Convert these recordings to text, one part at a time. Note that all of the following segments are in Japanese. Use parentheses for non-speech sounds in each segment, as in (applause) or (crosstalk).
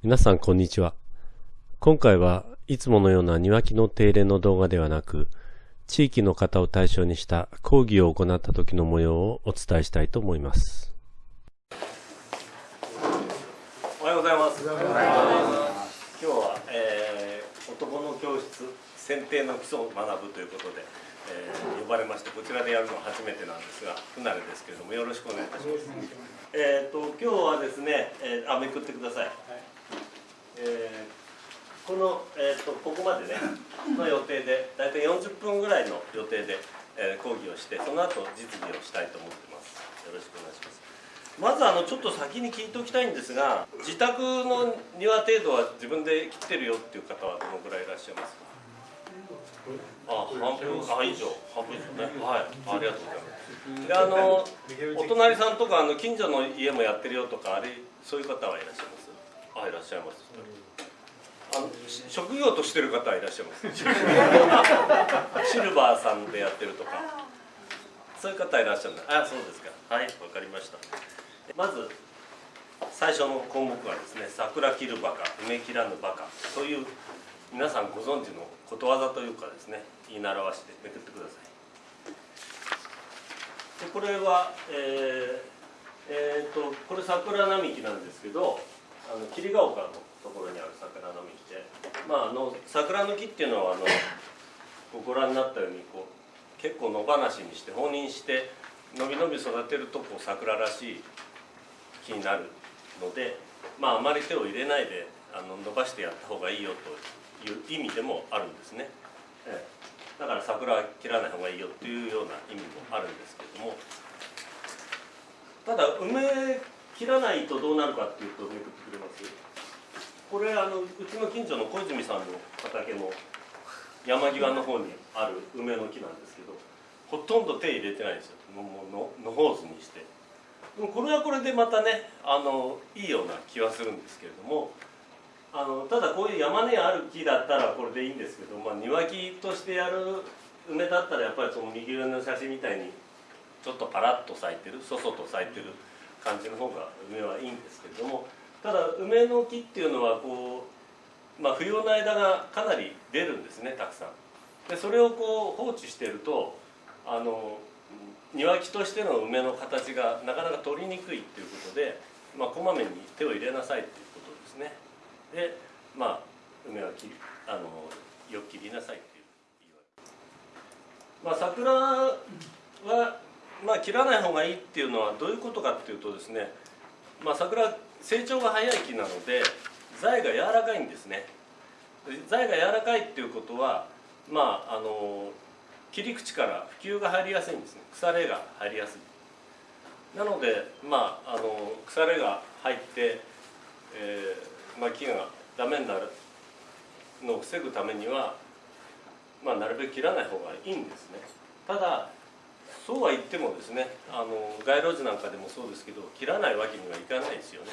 皆さんこんにちは。今回はいつものような庭木の手入れの動画ではなく、地域の方を対象にした講義を行った時の模様をお伝えしたいと思います。おはようございます。今日は、えー、男の教室選定の基礎を学ぶということで、えー、呼ばれましてこちらでやるのは初めてなんですが不慣れですけれどもよろしくお願いいたします。えっ、ー、と今日はですね、えー、あめくってください。はいえー、この、えーと、ここまでね (laughs) の予定で大体40分ぐらいの予定で、えー、講義をしてその後実技をしたいと思ってます。よろしくお願いします。まずあのちょっと先に聞いておきたいんですが自宅の庭程度は自分で切ってるよっていう方はどのぐらいいらっしゃいますか？あ半分あ以上。半分以上ね。はい。ありがとうございます。であのお隣さんとかあの近所の家もやってるよとかあれそういう方はいらっしゃいます？あいらっしゃいます、あの職業としてる方はいらっしゃいます (laughs) シルバーさんでやってるとか。そういう方いらっしゃるあそうですか。はいわかりました。まず最初の項目はですね桜切るバカ梅切らぬバカという皆さんご存知のことわざというかですね言い習わしてめくってください。でこれはえー、えーとこれ桜並木なんですけどあの霧ヶ丘のところにある桜の木で、まあ、あの桜の木っていうのはあのご覧になったようにこう結構野放しにして放任してのびのび育てるとこう桜らしい木になるので、まあ、あまり手を入れないであの伸ばしてやった方がいいよという意味でもあるんですね。ええ、だから桜は切らない方がいいよっていうような意味もあるんですけどもただ梅切らないとどうなるかっていうとめくってくれます。これあのうちの近所の小泉さんの畑の山際の方にある梅の木なんですけどほとんど手入れてないですよ。もののほうずにして。でもこれはこれでまたねあのいいような気はするんですけれどもあのただこういう山根ある木だったらこれでいいんですけど、まあ、庭木としてやる梅だったらやっぱりその右上の写真みたいにちょっとパラッと咲いてるそそと咲いてる。感じの方が梅はいいんですけれどもただ梅の木っていうのはこう、まあ、冬の間がかなり出るんですねたくさん。でそれをこう放置してるとあの庭木としての梅の形がなかなか取りにくいっていうことで、まあ、こまめに手を入れなさいっていうことですね。でまあ梅はきあのよく切りなさいっていうまあ、桜はまあ切らない方がいいっていうのはどういうことかっていうとですね、まあ、桜成長が早い木なので材が柔らかいんですね。材が柔らかいっていうことはまああの切り口から普及が入りやすいんですね。腐れが入りやすい。なのでまああの腐れが入って、えーまあ、木がダメになるのを防ぐためには、まあ、なるべく切らない方がいいんですね。ただそうは言ってもですねあの街路樹なんかでもそうですけど切らないわけにはいかないですよね、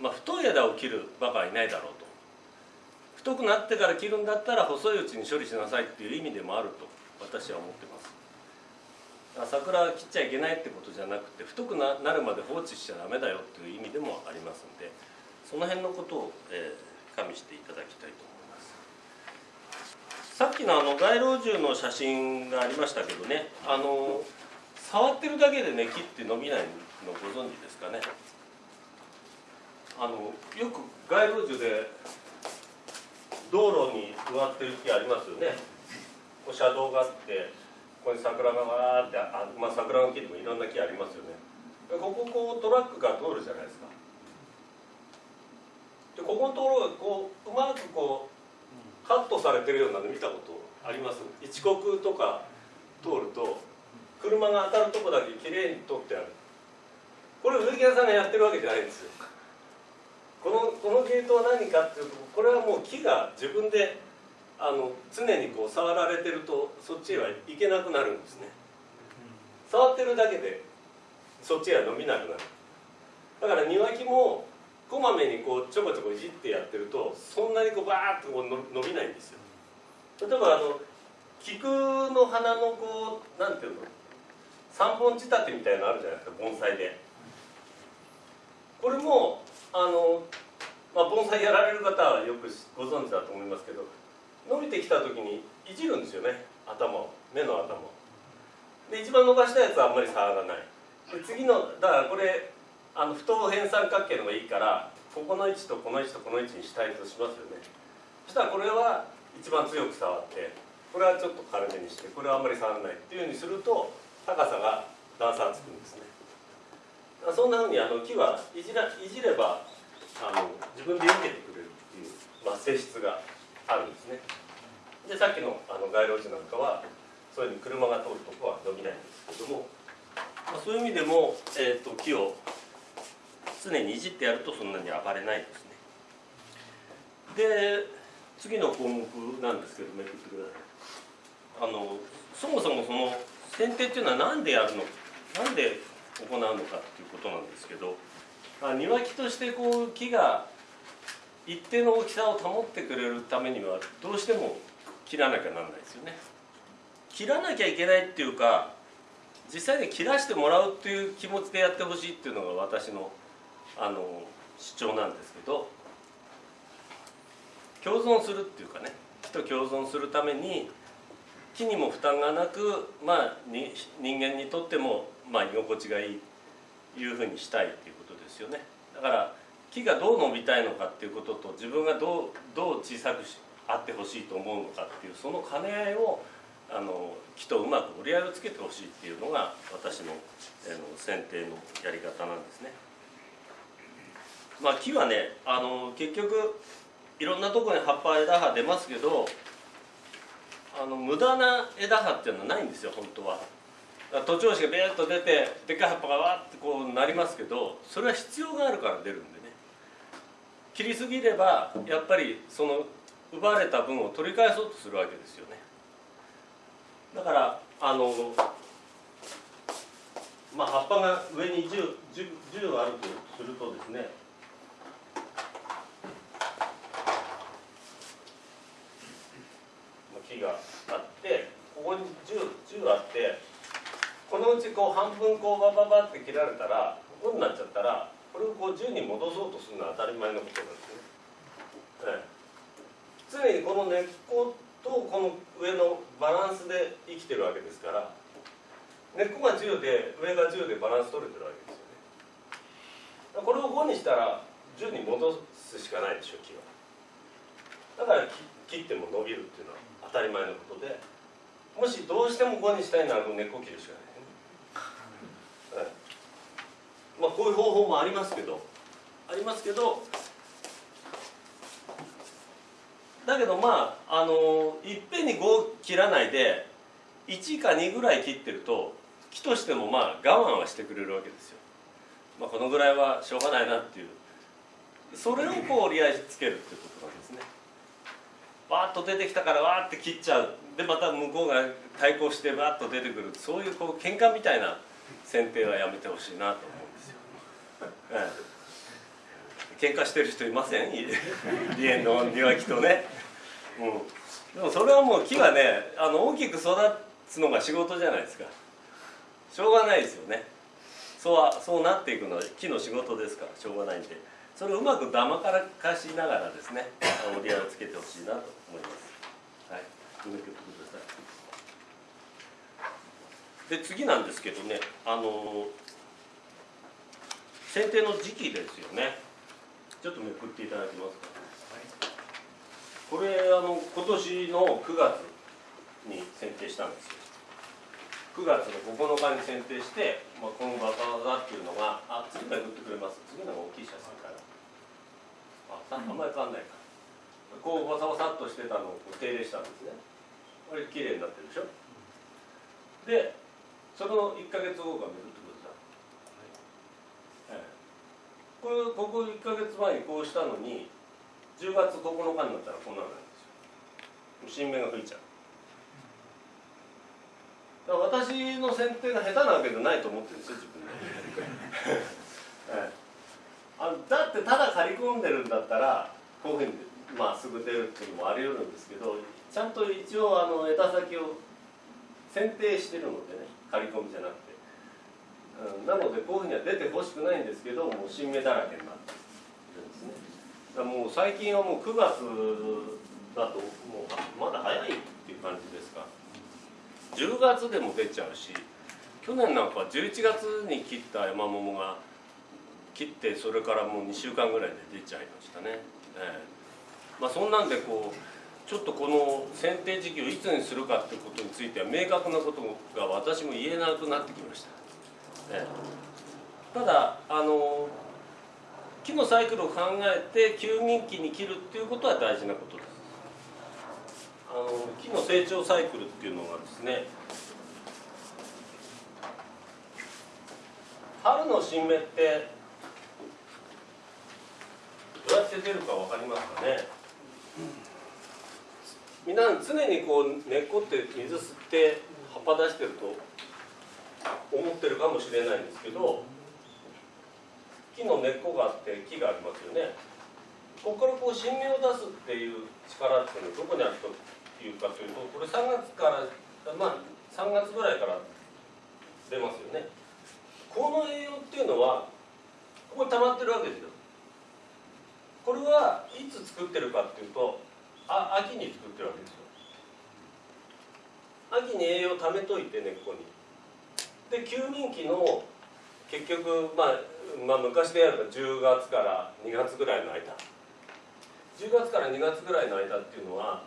まあ、太い枝を切るバカはいないだろうと。太くなってから切るんだったら細いうちに処理しなさいっていう意味でもあると私は思ってます。桜切っちゃいけないってことじゃなくて太くなるまで放置しちゃダメだよっていう意味でもありますんでその辺のことを、えー、加味していただきたいと思います。さっきのあの街路樹の写真がありましたけどねあの触ってるだけでね木って伸びないのご存知ですかね？あのよく街路樹で道路に植わってる木ありますよね。こう車道があってここに桜がわーってあ、まあ、桜の木でもいろんな木ありますよね。こここうトラックが通るじゃないですか。でここのところがこううまくこうカットされてるようなの見たことあります？一国とか通ると車が当たるとこだけきれいに取ってある。これ植木屋さんがやってるわけじゃないんですよ。このこのゲートは何かっていうとこれはもう木が自分であの常にこう触られてるとそっちへは行けなくなるんですね。触ってるだけでそっちへは伸びなくなる。だから庭木もこまめにこうちょこちょこいじってやってるとそんなにこうバーッとこう伸びないんですよ。例えばあの菊の花のこうなんていうの？三本仕立てみたいなのあるじゃないですか盆栽で。これもあのまあ、盆栽やられる方はよくご存知だと思いますけど伸びてきた時にいじるんですよね。頭を。目の頭を。で一番伸ばしたやつはあんまり触らない。で次のだからこれあの不等辺三角形のがいいからここの位置とこの位置とこの位置にしたいとしますよね。そしたらこれは一番強く触ってこれはちょっと軽めにしてこれはあんまり触らないっていうふうにすると高さが段差つくんですね。そんなふうにあの木はいじらいじればあの自分で避けてくれるっていう、まあ、性質があるんですね。でさっきのあの街路樹なんかはそういうふうに車が通るとこは伸びないんですけども、まあ、そういう意味でも、えーと、木を常にいじってやるとそんなに暴れないですね。で次の項目なんですけどめくってください。あのそもそもその剪定っていうのは何でやるのなんで行うのかっていうことなんですけど庭木としてこう木が一定の大きさを保ってくれるためにはどうしても切らなきゃなんないですよね。切らなきゃいけないっていうか実際に切らしてもらうっていう気持ちでやってほしいっていうのが私のあの主張なんですけど共存するっていうかね木と共存するために木にも負担がなく、まあ、に人間にとっても、まあ、居心地がいいいうふうにしたいっていうことですよねだから木がどう伸びたいのかっていうことと自分がどうどう小さくあってほしいと思うのかっていうその兼ね合いをあの木とうまく折り合いをつけてほしいっていうのが私のあの剪定のやり方なんですね。まあ、木はねあの結局いろんなとこに葉っぱ枝葉出ますけどあの無駄な枝葉っていうのはないんですよ本当は。徒長枝がビーッと出てでっかい葉っぱがわってこうなりますけどそれは必要があるから出るんでね切りすぎればやっぱりその奪われた分を取り返そうとするわけですよねだからあのまあ葉っぱが上に 10, 10, 10あるとするとですね木があってここに 10, 10あってこのうちこう半分こうバババって切られたらこうになっちゃったらこれをこう10に戻そうとするのは当たり前のことなんですね。ええ。常にこの根っことこの上のバランスで生きてるわけですから根っこが10で上が10でバランス取れてるわけですよね。これを5にしたら10に戻すしかないでしょ木は。だから切っても伸びるっていうのは当たり前のことでもしどうしても5にしたいなら根っこ切るしかない、ね、まあこういう方法もありますけど。ありますけど。だけどまああのいっぺんに5切らないで1か2ぐらい切ってると木としてもまあ我慢はしてくれるわけですよ。まあ、このぐらいはしょうがないなっていう。それをこう折り合いつけるっていうことなんですね。わーっと出てきたからわーって切っちゃう。でまた向こうが対抗してわーっと出てくるそういうこう喧嘩みたいな剪定はやめてほしいなと思うんですよ。(laughs) ええ、喧嘩してる人いません？梨園 (laughs) の庭木とね。うん、でもそれはもう木はねあの大きく育つのが仕事じゃないですか。しょうがないですよね。そうはそうなっていくのは木の仕事ですからしょうがないんで。それをうまくだまからかしながらですね折り合いをつけてほしいなと思います。はいてくださいで次なんですけどねあの剪定の時期ですよね。ちょっとめくっていただけますか？これあの今年の9月に選定したんですよ。9月の9日に選定して、まあ、このバタバタっていうのがあ次の送ってくれます。次のが大きい写真からああんまり変わんないか。こうバサバサっとしてたのを手入れしたんですねこれ綺麗になってるでしょ？でその1か月後がめくってくだ。さい、はい、これここ1か月前にこうしたのに10月9日になったらこんなのなんですよ。新芽が吹いちゃう。だから私の剪定が下手なわけじゃないと思ってるんですよ自分で、(laughs) あだってただ刈り込んでるんだったらこういうふうにまあすぐ出るっていうのもあり得るんですけどちゃんと一応あの枝先を剪定してるのでね刈り込みじゃなくて、うん、なのでこういうふうには出てほしくないんですけどもう新芽だらけになってるんですね。だもう最近はもう9月だともうまだ早いっていう感じですか。10月でも出ちゃうし去年なんか11月に切った山桃が切ってそれからもう2週間ぐらいで出ちゃいましたね、ええ。まあ、そんなんでこうちょっとこの剪定時期をいつにするかってことについては明確なことが私も言えなくなってきました、ええ、ただあの木のサイクルを考えて休眠期に切るっていうことは大事なことです。あの木の成長サイクルっていうのがですね春の新芽ってどうやって出るか分かりますかね？みんな常にこう根っこって水吸って葉っぱ出してると思ってるかもしれないんですけど木の根っこがあって木がありますよね。ここからこう新芽を出すっていう力っていうのはどこにあるというかというとこれ3月からまあ3月ぐらいから出ますよね。この栄養っていうのはここに溜まってるわけですよ。これはいつ作ってるかっていうとあ秋に作ってるわけですよ。秋に栄養を貯めといて根っこに。で休眠期の結局、まあ、まあ昔でやると10月から2月ぐらいの間。10月から2月ぐらいの間っていうのは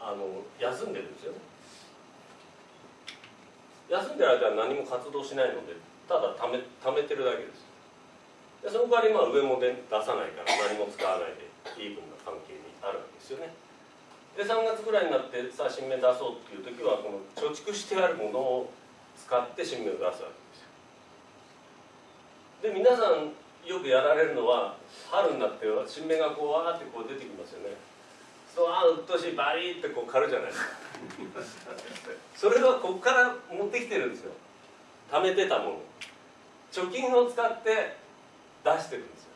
あの休んでるんですよ。ね休んでる間は何も活動しないのでただ貯め貯めてるだけです。でその代わりまあ上も出さないから何も使わないでイーブンな関係にあるわけですよね。で3月ぐらいになってさあ新芽出そうっていう時はこの貯蓄してあるものを使って新芽を出すわけですよ。で皆さんよくやられるのは春になって新芽がこうわーってこう出てきますよね。そうあうっとしいバリーってこう刈るじゃないですか。(laughs) それはここから持ってきてるんですよ。貯めてたもの。貯金を使って出してるんですよ。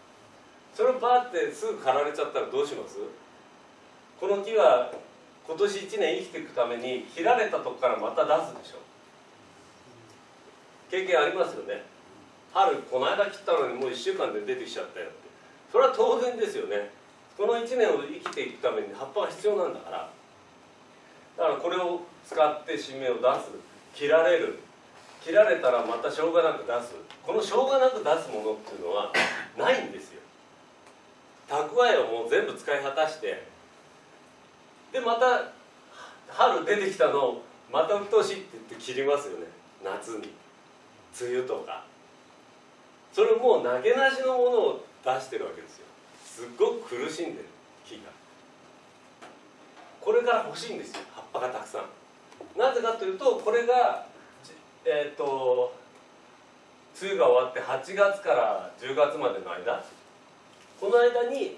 それをバーってすぐ刈られちゃったらどうします？この木は今年1年生きていくために切られたとこからまた出すでしょ。経験ありますよね。春この間切ったのにもう1週間で出てきちゃったよって。それは当然ですよね。この1年を生きていくために葉っぱが必要なんだから。だからこれを使って新芽を出す。切られる。切られたらまたしょうがなく出す。このしょうがなく出すものっていうのは (laughs) ないんですよ。蓄えをもう全部使い果たして。でまた春出てきたのをまた鬱陶しいって言って切りますよね。夏に。梅雨とか。それもう投げなしのものを出してるわけですよ。すっごく苦しんでる。木が。これから欲しいんですよ。葉っぱがたくさん。なぜかというとこれがえっ、ー、と梅雨が終わって8月から10月までの間この間に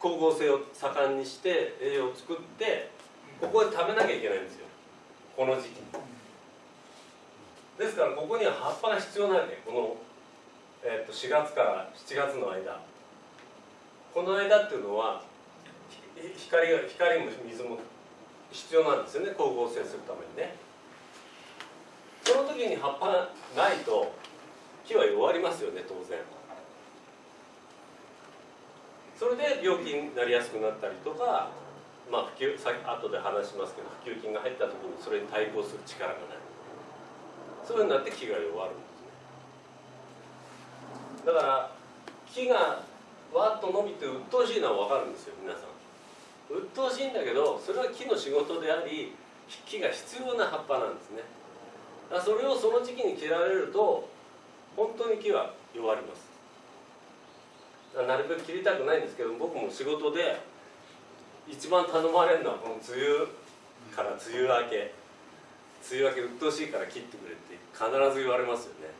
光合成を盛んにして栄養を作ってここで食べなきゃいけないんですよ。この時期ですからここには葉っぱが必要なんでこの、えー、と4月から7月の間。この間っていうのは光が光も水も必要なんですよね。光合成するためにね。その時に葉っぱがないと木は弱りますよね当然。それで病気になりやすくなったりとかまあ普及さ後で話しますけど普及菌が入った時にそれに対抗する力がない。そういうふうになって木が弱るんですね。だから木がわっと伸びて鬱陶しいのは分かるんですよ皆さん。鬱陶しいんだけどそれは木の仕事であり木が必要な葉っぱなんですね。だそれをその時期に切られると本当に木は弱ります。なるべく切りたくないんですけど僕も仕事で一番頼まれるのはこの梅雨から梅雨明け。梅雨明け鬱陶しいから切ってくれって必ず言われますよね。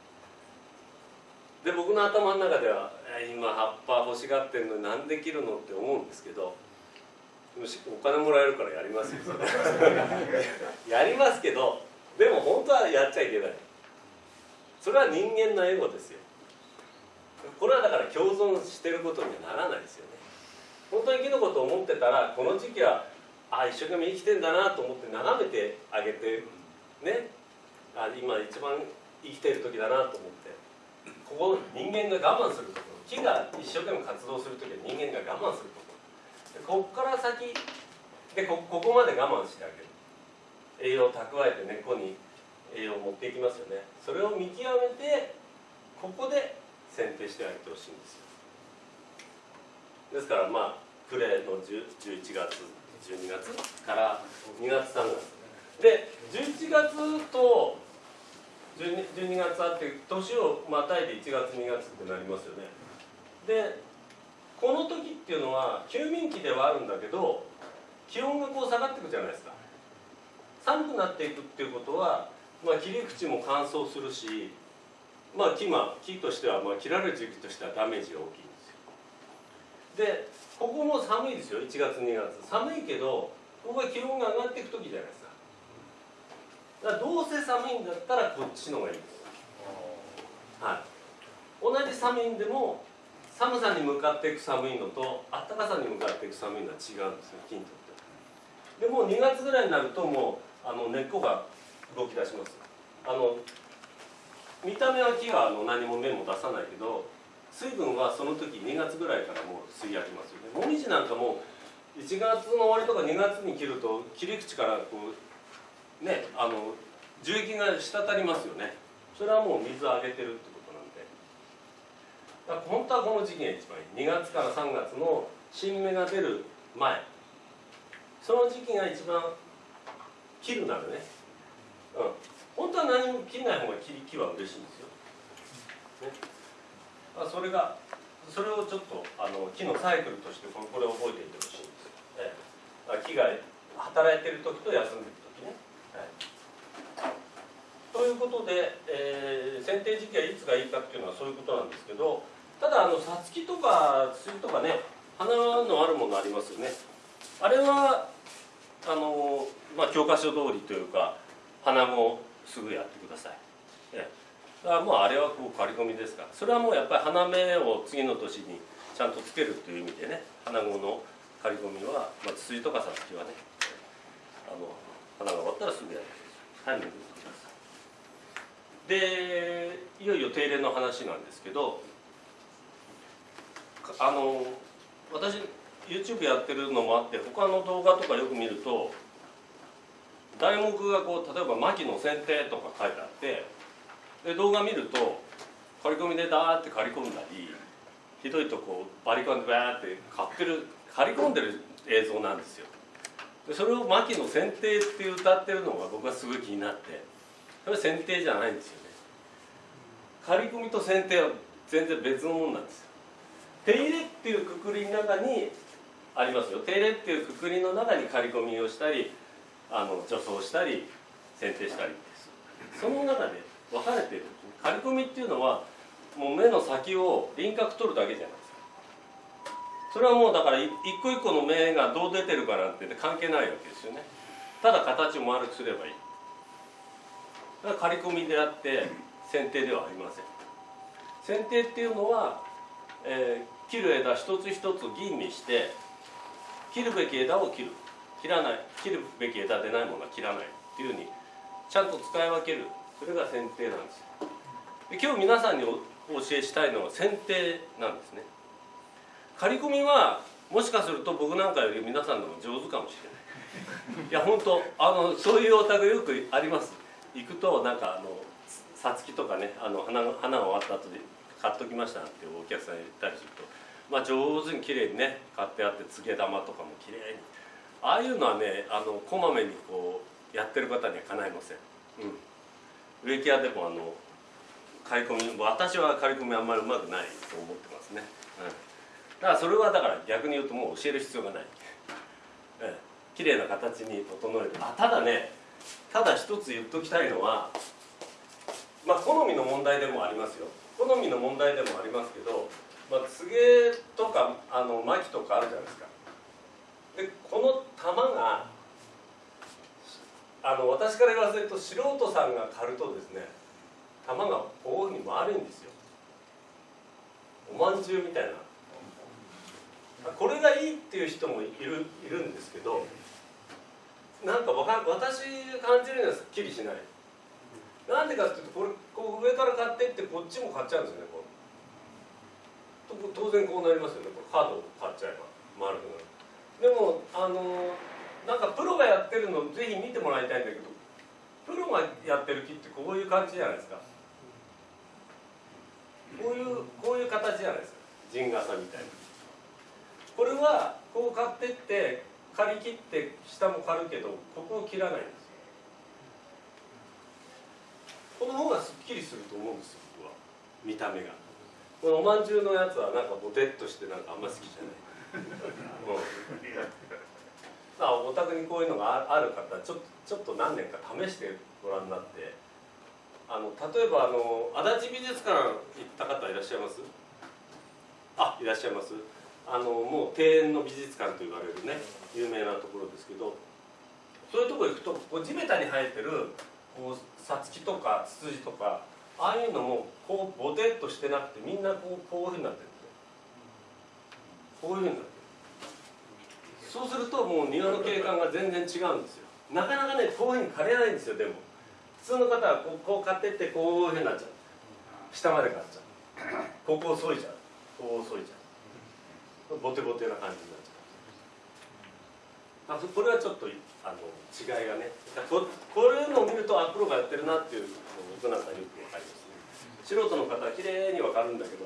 で僕の頭の中では今葉っぱ欲しがってんのになんで切るのって思うんですけどお金もらえるからやりますよ (laughs) やりますけどでも本当はやっちゃいけない。それは人間のエゴですよ。これはだから共存してることにはならないですよね。本当に木のことを思ってたらこの時期はあ一生懸命生きてんだなと思って眺めてあげてね。あ今一番生きてる時だなと思って。ここ人間が我慢するところ。木が一生懸命活動する時は人間が我慢するとことでここから先でこここまで我慢してあげる。栄養を蓄えて根っこに栄養を持っていきますよね。それを見極めてここで剪定してあげてほしいんですよ。ですからまあ暮れの11月12月から2月3月。で11月と 12, 12月あって年をまたいで1月2月ってなりますよね。でこの時っていうのは休眠期ではあるんだけど気温がこう下がってくじゃないですか。寒くなっていくっていうことは、まあ、切り口も乾燥するしまあ木ま木としては、まあ、切られる時期としてはダメージが大きいんですよ。でここも寒いですよ1月2月寒いけどここは気温が上がっていく時じゃないですか。だからどうせ寒いんだったらこっちの方がいいです。はい。同じ寒いんでも寒さに向かっていく寒いのと暖かさに向かっていく寒いのは違うんですよ木にとってでもう2月ぐらいになるともうあの根っこが動き出します。あの見た目は木があの何も芽も出さないけど水分はその時2月ぐらいからもう吸い上げますよね。もみじなんかも1月の終わりとか2月に切ると切り口からこうねあの樹液が滴りますよね。それはもう水をあげてるってことなんで。だから本当はこの時期が一番いい。2月から3月の新芽が出る前。その時期が一番切るならね。うん。本当は何も切らない方が木木は嬉しいんですよ、ね、あそれがそれをちょっとあの木のサイクルとしてこれを覚えていてほしいんですよ、ええ、木が働いてる時と休んでる時ね、はい、ということで、えー、剪定時期はいつがいいかっていうのはそういうことなんですけどただあのさつきとかスイとかね花のあるものありますよね。あれはあの、まあ、教科書通りというか花もすぐやってください。ええ、だからもうあれはこう刈り込みですからそれはもうやっぱり花芽を次の年にちゃんとつけるという意味でね花子の刈り込みは、まあ、ツツジとかサツキはねあの花が終わったらすぐやるタイミングてください。でいよいよ定例の話なんですけどあの私 YouTube やってるのもあって他の動画とかよく見ると題目がこう例えば「牧野剪定」とか書いてあってで動画見ると刈り込みでダーって刈り込んだりひどいとこバリカンでバーって刈ってる刈り込んでる映像なんですよ。でそれを「牧野剪定」って歌ってるのが僕はすごい気になってそれは剪定じゃないんですよね。刈り込みと剪定は全然別のもんなんですよ。手入れっていうくくりの中にありますよ。手入れっていうくくりの中に刈り込みをしたりあの除草したり剪定したりです。その中で分かれてる刈り込みっていうのはもう目の先を輪郭取るだけじゃないですか。それはもうだから一個一個の目がどう出てるかなんて関係ないわけですよね。ただ形を丸くすればいい。だから刈り込みであって剪定ではありません。剪定っていうのは、えー、切る枝一つ一つ吟味して切るべき枝を切る。切らない。切るべき枝でないものは切らないっていうふうにちゃんと使い分ける。それが剪定なんですで今日皆さんにお教えしたいのは剪定なんですね。刈り込みはもしかすると僕なんかより皆さんの方が上手かもしれない。いや本当あのそういうお宅よくあります。行くとなんかあのさつきとかねあの花花が終わった後で買っときましたなんてお客さんに言ったりするとまあ上手に綺麗にね買ってあってつげ玉とかも綺麗にああいうのはねあのこまめにこうやってる方にはかないません、うん、植木屋でもあの刈り込み私は刈り込みあんまりうまくないと思ってますね、うん、だからそれはだから逆に言うともう教える必要がない、う (laughs) ん、綺麗な形に整えるあただねただ一つ言っときたいのはまあ好みの問題でもありますよ。好みの問題でもありますけど、まあ、つげとかあの巻とかあるじゃないですか。でこの玉があの私から言わせると素人さんが刈るとですね玉がこういうふうに丸いんですよ。おまんじゅうみたいな。これがいいっていう人もいるいるんですけどなんかわか私感じるにはすっきりしない。なんでかっていうとこれこう上から買ってってこっちも買っちゃうんですよねこう。当然こうなりますよね。カードを買っちゃえば丸くなる。でもあのなんかプロがやってるのぜひ見てもらいたいんだけどプロがやってる木ってこういう感じじゃないですか。こういうこういう形じゃないですか。陣笠みたいなこれはこう買ってって刈り切って下も刈るけどここを切らないんですこの方がすっきりすると思うんですよ僕は。見た目が。このおまんじゅうのやつはなんかボテっとしてなんかあんま好きじゃない、(laughs) うんあお宅にこういうのがある方ちょちょっと何年か試してご覧になって。あの例えばあの足立美術館行った方いらっしゃいます？あいらっしゃいます。あのもう庭園の美術館と言われるね有名なところですけど。そういうとこ行くとこう地べたに生えてるこうさつきとかツツジとかああいうのもこうボテっとしてなくてみんなこうこういうふうになってる。こういうふうになってそうするともう庭の景観が全然違うんですよ。なかなかねこういうふうに枯れないんですよでも。普通の方はこうこう買ってってこういうふうになっちゃう。下まで買っちゃう。ここを削いちゃう。こう削いちゃう。ボテボテな感じになっちゃう。あこれはちょっとあの違いがね。ここういうのを見るとあプロがやってるなっていうの僕なんかよくわかりますね。素人の方は綺麗にわかるんだけど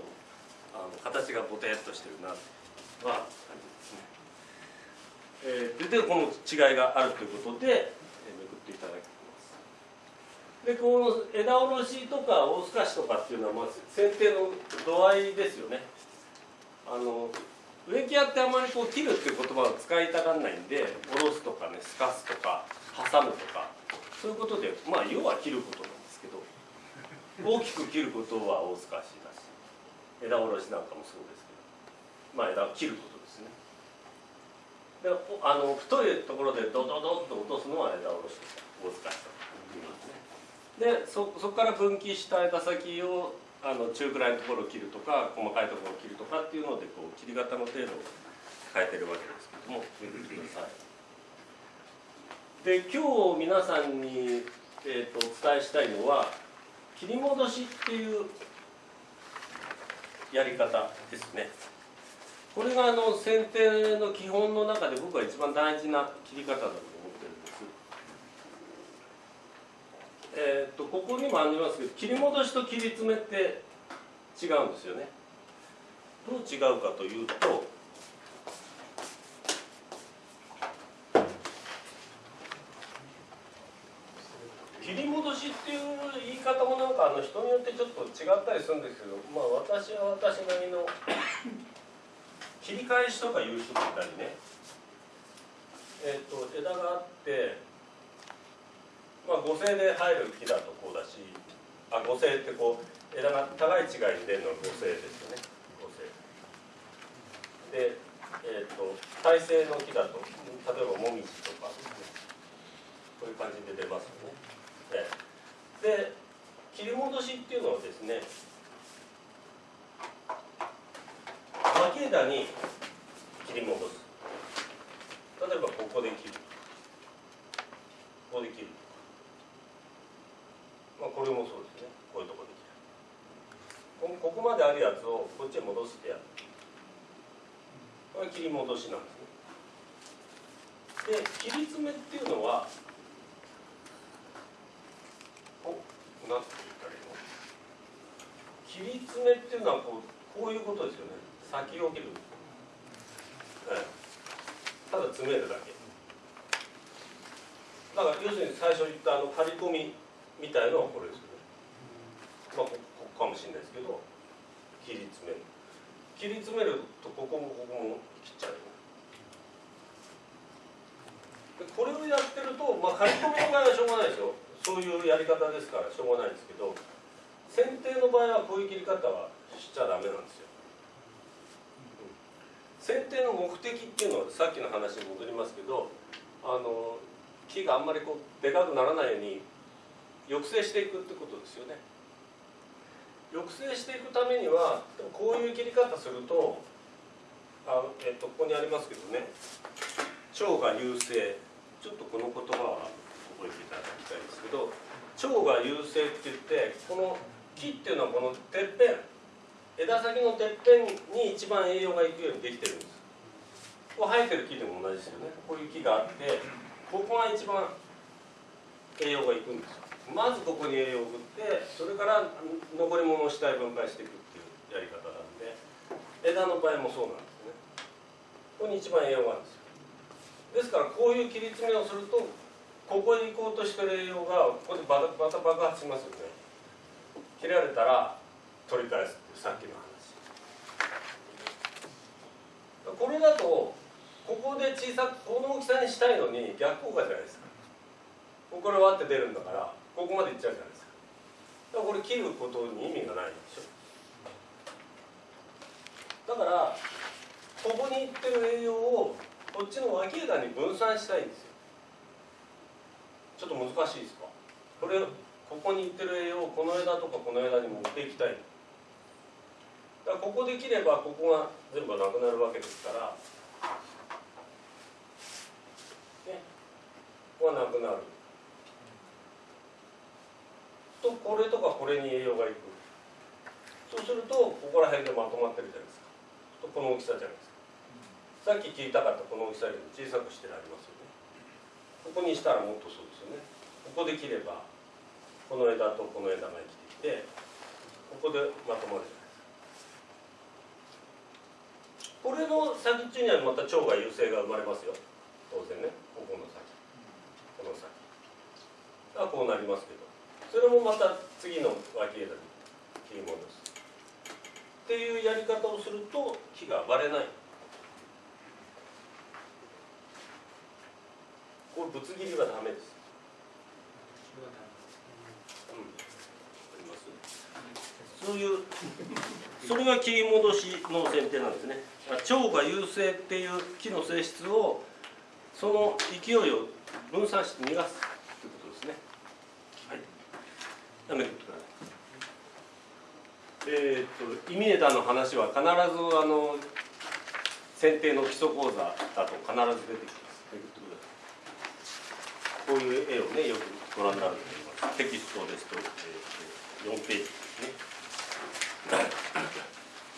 あの形がボテっとしてるなって。は感じですね。えー、でこの違いがあるということで、えー、めくっていただきます。でこの枝おろしとか大透かしとかっていうのは、まあ、剪定の度合いですよね。あの植木屋ってあまりこう切るっていう言葉を使いたがらないんでおろすとかねすかすとか挟むとかそういうことでまあ要は切ることなんですけど大きく切ることは大透かしだし枝おろしなんかもそうです。まあ枝を切ることですね。であの太いところでドドドッと落とすのは枝おろし大透かしと言いますねでそこから分岐した枝先をあの中くらいのところを切るとか細かいところを切るとかっていうのでこう切り方の程度を変えてるわけですけども見てください。で今日皆さんに、えーと、お伝えしたいのは切り戻しっていうやり方ですね。これがあの剪定の基本の中で僕は一番大事な切り方だと思ってるんです。えー、とここにもありますけど切り戻しと切り詰めって違うんですよね。どう違うかというと切り戻しっていう言い方もなんかあの人によってちょっと違ったりするんですけどまあ私は私なりの切り返しとかいう人もいたりね。えっ、ー、と枝があってまあ、五星で入る木だとこうだしあ五星ってこう枝が高い違いに出るのが五星ですよね。五星。で、えーと、耐性の木だと例えばもみじとかねこういう感じで出ますよね。で切り戻しっていうのはですね脇枝に切り戻す。例えばここで切る。ここで切る。まあ、これもそうですね。こういうとこで切る。ここまであるやつをこっちへ戻してやるこれ切り戻しなんですね。で切り詰めっていうのはおなんて言ったらいいの？切り詰めっていうのはこうこういうことですよね。先を切る、ただ詰めるだけ。だから要するに最初言ったあの刈り込みみたいのはこれですよね。まあここかもしれないですけど切り詰める。切り詰めるとここもここも切っちゃうでこれをやってるとまあ刈り込みの場合はしょうがないですよ。そういうやり方ですからしょうがないですけど剪定の場合はこういう切り方はしちゃダメなんですよ。剪定の目的っていうのはさっきの話に戻りますけどあの木があんまりこうでかくならないように抑制していくってことですよね。抑制していくためにはこういう切り方するとあ、えっと、ここにありますけどね。腸が優勢。ちょっとこの言葉は覚えていただきたいんですけど腸が優勢って言ってこの木っていうのはこのてっぺん。枝先のてっぺんに一番栄養がいくようにできてるんです。こう生えてる木でも同じですよね。こういう木があってここが一番栄養がいくんですよ。まずここに栄養を送ってそれから残り物を下へ分解していくっていうやり方なんで枝の場合もそうなんですね。ここに一番栄養があるんですよ。ですからこういう切り詰めをするとここに行こうとしてる栄養がここでバタバタ爆発しますよね。切られたら取り返すっていうさっきの話。これだとここで小さくこの大きさにしたいのに逆効果じゃないですか。ここから割って出るんだからここまでいっちゃうじゃないですか。だからこれ切ることに意味がないでしょ。だからここにいってる栄養をこっちの脇枝に分散したいんですよ。ちょっと難しいですか？これここにいってる栄養をこの枝とかこの枝に持っていきたい。だからここできればここが全部なくなるわけですからねここがなくなる。とこれとかこれに栄養がいく。そうするとここら辺でまとまってるじゃないですか。とこの大きさじゃないですか。さっき切りたかったこの大きさよりも小さくしてありますよね。ここにしたらもっとそうですよね。ここで切ればこの枝とこの枝が生きてきてここでまとまるじゃないですか。これの先っちょにはまた腸が優勢が生まれますよ。当然ね。ここの先。この先。がこうなりますけど。それもまた次の脇枝に切り戻す。っていうやり方をすると木が割れない。これぶつ切りはダメですうん。ありますそういうそれが切り戻しの剪定なんですね。腸が優勢っていう木の性質をその勢いを分散して逃がすということですね。はい。やめてくださいえー、っとイミネタの話は必ずあの剪定の基礎講座だと必ず出てきます。こういう絵をねよくご覧になると思います。テキストですと、えー、4ページですね。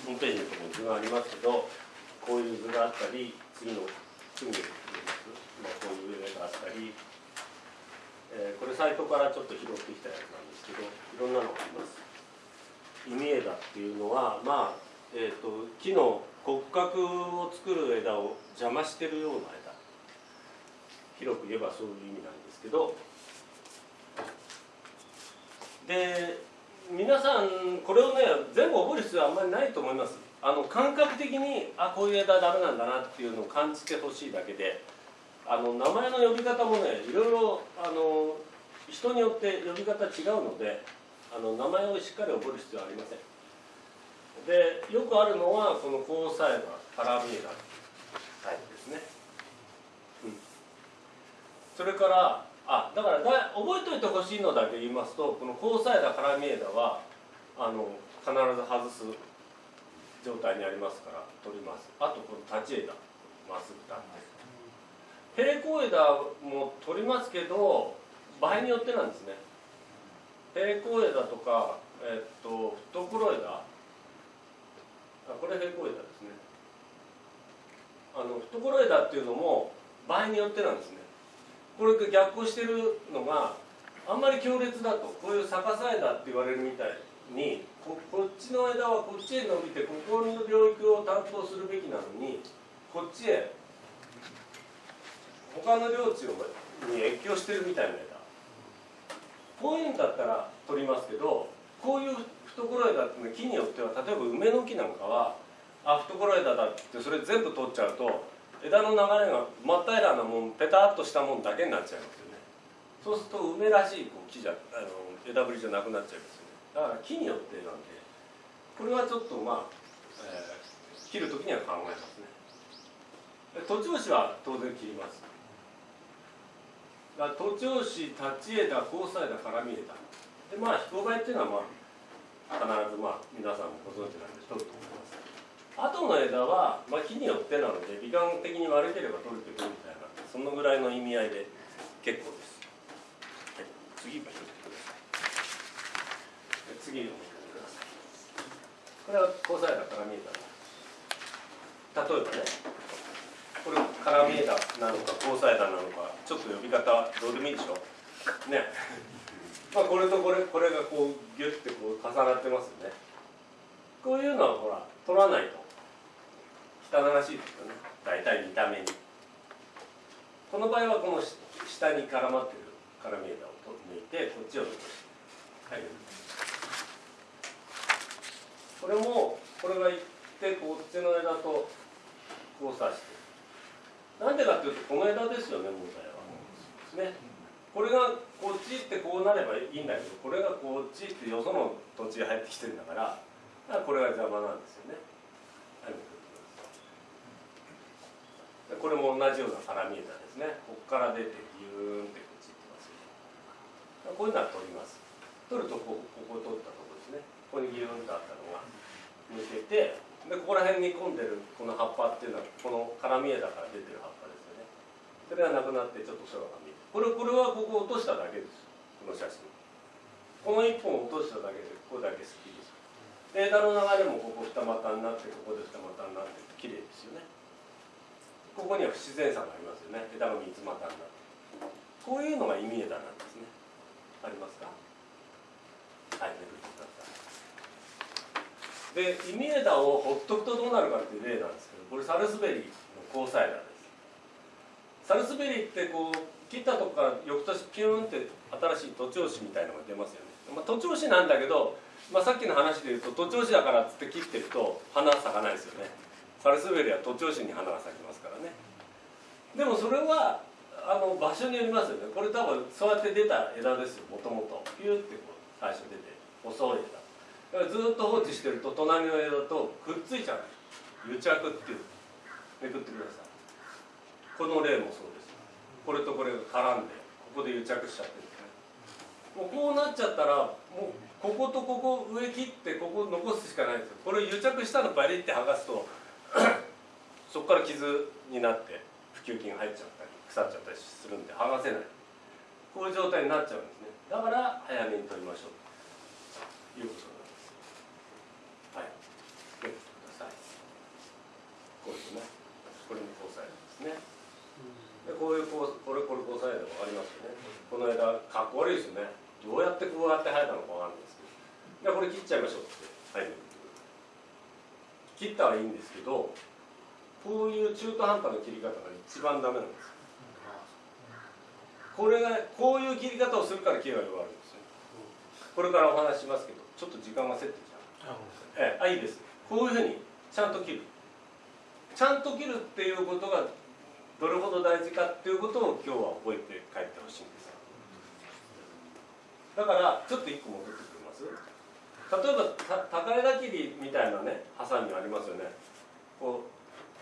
4ページのところに図がありますけどこういう図があったり次の次にまあ、こういう絵があったり、えーこれサイトからちょっと拾ってきたやつなんですけどいろんなのがあります。イミ枝っていうのはまあ、えー、と木の骨格を作る枝を邪魔してるような枝広く言えばそういう意味なんですけどで皆さんこれをね全部覚える必要はあんまりないと思います。あの感覚的にあこういう枝ダメなんだなっていうのを感じてほしいだけで。あの名前の呼び方もねいろいろあの人によって呼び方違うのであの名前をしっかり覚える必要はありません。でよくあるのはこの交際枝カラーミエダタイプですね、うん、それからあだからだ覚えておいてほしいのだけ言いますとこの交際枝カラーミエダはあの必ず外す状態にありますから取ります。あとこの立ち枝まっすぐ立って。平行枝も取りますけど場合によってなんですね。平行枝とか、えっと懐枝。あこれ平行枝ですね。あの懐枝っていうのも場合によってなんですね。これ逆行してるのがあんまり強烈だとこういう逆さ枝って言われるみたいにここっちの枝はこっちへ伸びてここの領域を担当するべきなのにこっちへ他の領地に越境してるみたいな枝こういうんだったら取りますけどこういう懐枝っていうのは木によっては例えば梅の木なんかはあ懐枝だってそれ全部取っちゃうと枝の流れが真っ平らなもんペタッとしたもんだけになっちゃいますよね。そうすると梅らしいこう木じゃあの枝ぶりじゃなくなっちゃいますよね。だから木によってなんでこれはちょっとまあ、えー切る時には考えますね。徒長枝は当然切ります。だから徒長枝立ち枝交差枝絡み枝でまあ飛行梅っていうのはまあ必ずまあ皆さんもご存知なんで取ると思います後の枝は、まあ、木によってなので美観的に悪ければ取れてくるみたいなそのぐらいの意味合いで結構です、はい、次も拾ってください。次を見てください。これは交際枝から見えた例えばねこれカラミ枝なのか交際枝なのかちょっと呼び方どうでもいいでしょ。ね。まあこれとこれこれがこうギュッてこう重なってますよね。こういうのはほら取らないと。汚らしいですよね。大体見た目に。この場合はこの下に絡まってる絡み枝を抜いてこっちを残してはいこれもこれがいってこっちの枝と交差して。なんでかっていうとこの枝ですよね問題は。ね。これがこっちってこうなればいいんだけどこれがこっちってよその土地が入ってきてるんだからだからこれが邪魔なんですよね、はいこれも同じような絡み枝ですね。ここから出てギューンってこっち行ってますよこういうのは取ります。取るとこここ取ったところですね。ここにギューンとあったのが抜けてでここら辺に込んでるこの葉っぱっていうのはこの絡み枝から出てる葉っぱですよね。それがなくなってちょっと空が見えるこれこれはここ落としただけです。この写真。この1本落としただけでここだけ好きです枝の流れもここ二股になってここで二股になって綺麗ですよね。ここには不自然さがありますよね。枝が三つ股になってこういうのが意味枝なんですね。ありますか？はいめくってくださいで意味枝をほっとくとどうなるかっていう例なんですけどこれサルスベリーの交際枝です。サルスベリーってこう切ったとこから翌年ピューンって新しい徒長枝みたいのが出ますよね、まあ、徒長枝なんだけど、まあ、さっきの話で言うと徒長枝だからっつって切ってると花咲かないですよね。サルスベリーは徒長枝に花が咲きますからね。でもそれはあの場所によりますよね。これ多分そうやって出た枝ですよもともと。ピューってこう最初出て細い枝。だからずっと放置してると隣の枝とくっついちゃう。癒着っていう。めくってください。この例もそうです。これとこれが絡んでここで癒着しちゃってる。んですねもうこうなっちゃったらもうこことここ上切ってここ残すしかないですよ。これ癒着したのバリって剥がすとそこから傷になって普及菌が入っちゃったり腐っちゃったりするんで剥がせない。こういう状態になっちゃうんですね。だから早めに取りましょう。ということなんです。はい。めくってください。こういうね。これも交際ですね。でこういうこうこれこれ交際で分かりますよね。この枝かっこ悪いですよね。どうやってこうやって生えたのか分かんないですけど。でこれ切っちゃいましょうってはい切ったらいいんですけどこういう中途半端な切り方が一番ダメなんですこれがこういう切り方をするから木が弱るんですよ。これからお話ししますけどちょっと時間がせってきちゃうええ、あいいです。こういうふうにちゃんと切る。ちゃんと切るっていうことがどれほど大事かっていうことを今日は覚えて帰ってほしいんです。だからちょっと一個戻ってくれます？例えばた高枝切りみたいなねハサミありますよね。こう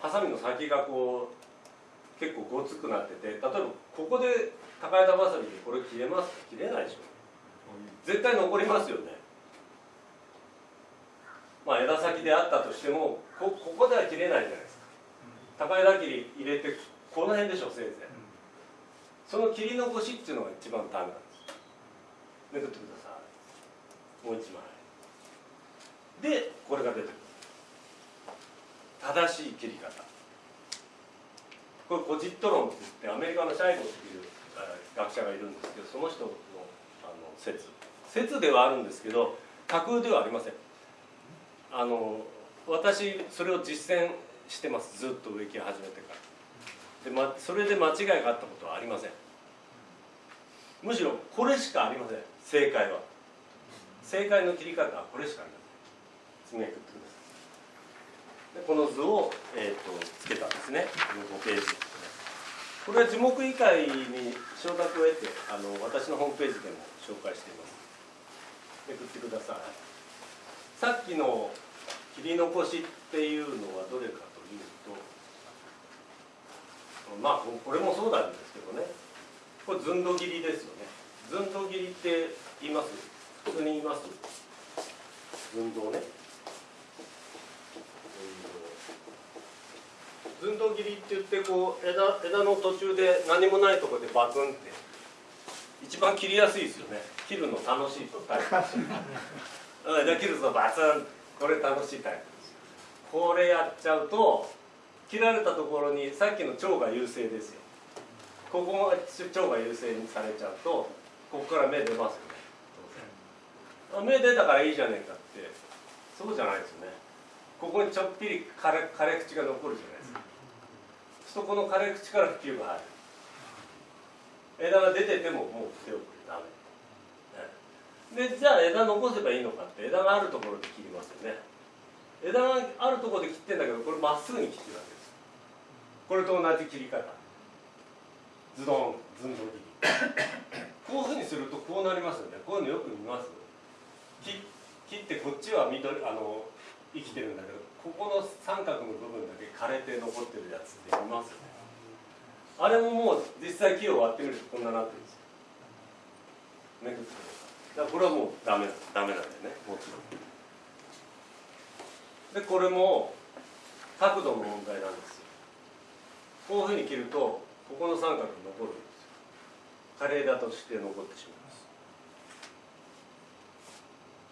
ハサミの先がこう結構ごつくなってて例えばここで高枝バサミでこれ切れます切れないでしょ。絶対残りますよね。まあ枝先であったとしてもこここでは切れないじゃないですか。高枝切り入れてこの辺でしょせいぜい。その切り残しっていうのが一番ダメなんです。めくってください。もう一枚。でこれが出てくる。正しい切り方。これコジット論って言ってアメリカのシャイゴっていう学者がいるんですけどその人のあの説。説ではあるんですけど架空ではありません。あの私それを実践してます。ずっと植木を始めてから。で、ま、それで間違いがあったことはありません。むしろこれしかありません。正解は。正解の切り方はこれしかありません。次めくってください。この図を、えーと、つけたんですね。この5ページこれは樹木医会に承諾を得てあの私のホームページでも紹介しています。めくってください。さっきの切り残しっていうのはどれかというとまあこれもそうなんですけどね。これ寸度切りですよね。寸度切りって言います？普通に言います？寸度ね。寸度切りって言ってこう枝枝の途中で何もないとこでバクンって。一番切りやすいですよね。切るの楽しいとタイプで切るとバツン。これ楽しいタイプです。これやっちゃうと切られたところにさっきの腸が優勢ですよ。ここが腸が優勢にされちゃうとここから目出ますよね。当然。目出たからいいじゃねえかって。そうじゃないですよね。ここにちょっぴり枯れ枯れ口が残るじゃない。そこの枯れ口から普及が入る。枝が出ててももう手をくれダメ。でじゃあ枝残せばいいのかって枝があるところで切りますよね。枝があるところで切ってんだけどこれまっすぐに切ってるわけです。これと同じ切り方。ズドンズンド切り。こういうふうにするとこうなりますよね。こういうのよく見ます。切切ってこっちは緑あの生きてるんだけどここの三角の部分だけ枯れて残ってるやつって見ますよね。あれももう実際木を割ってみるとこんななってるんですよ。めくってだからこれはもうダメダメなんだよね。もちろん。でこれも角度の問題なんですよ。こういうふうに切るとここの三角が残るんですよ。枯れ枝として残ってしまいます。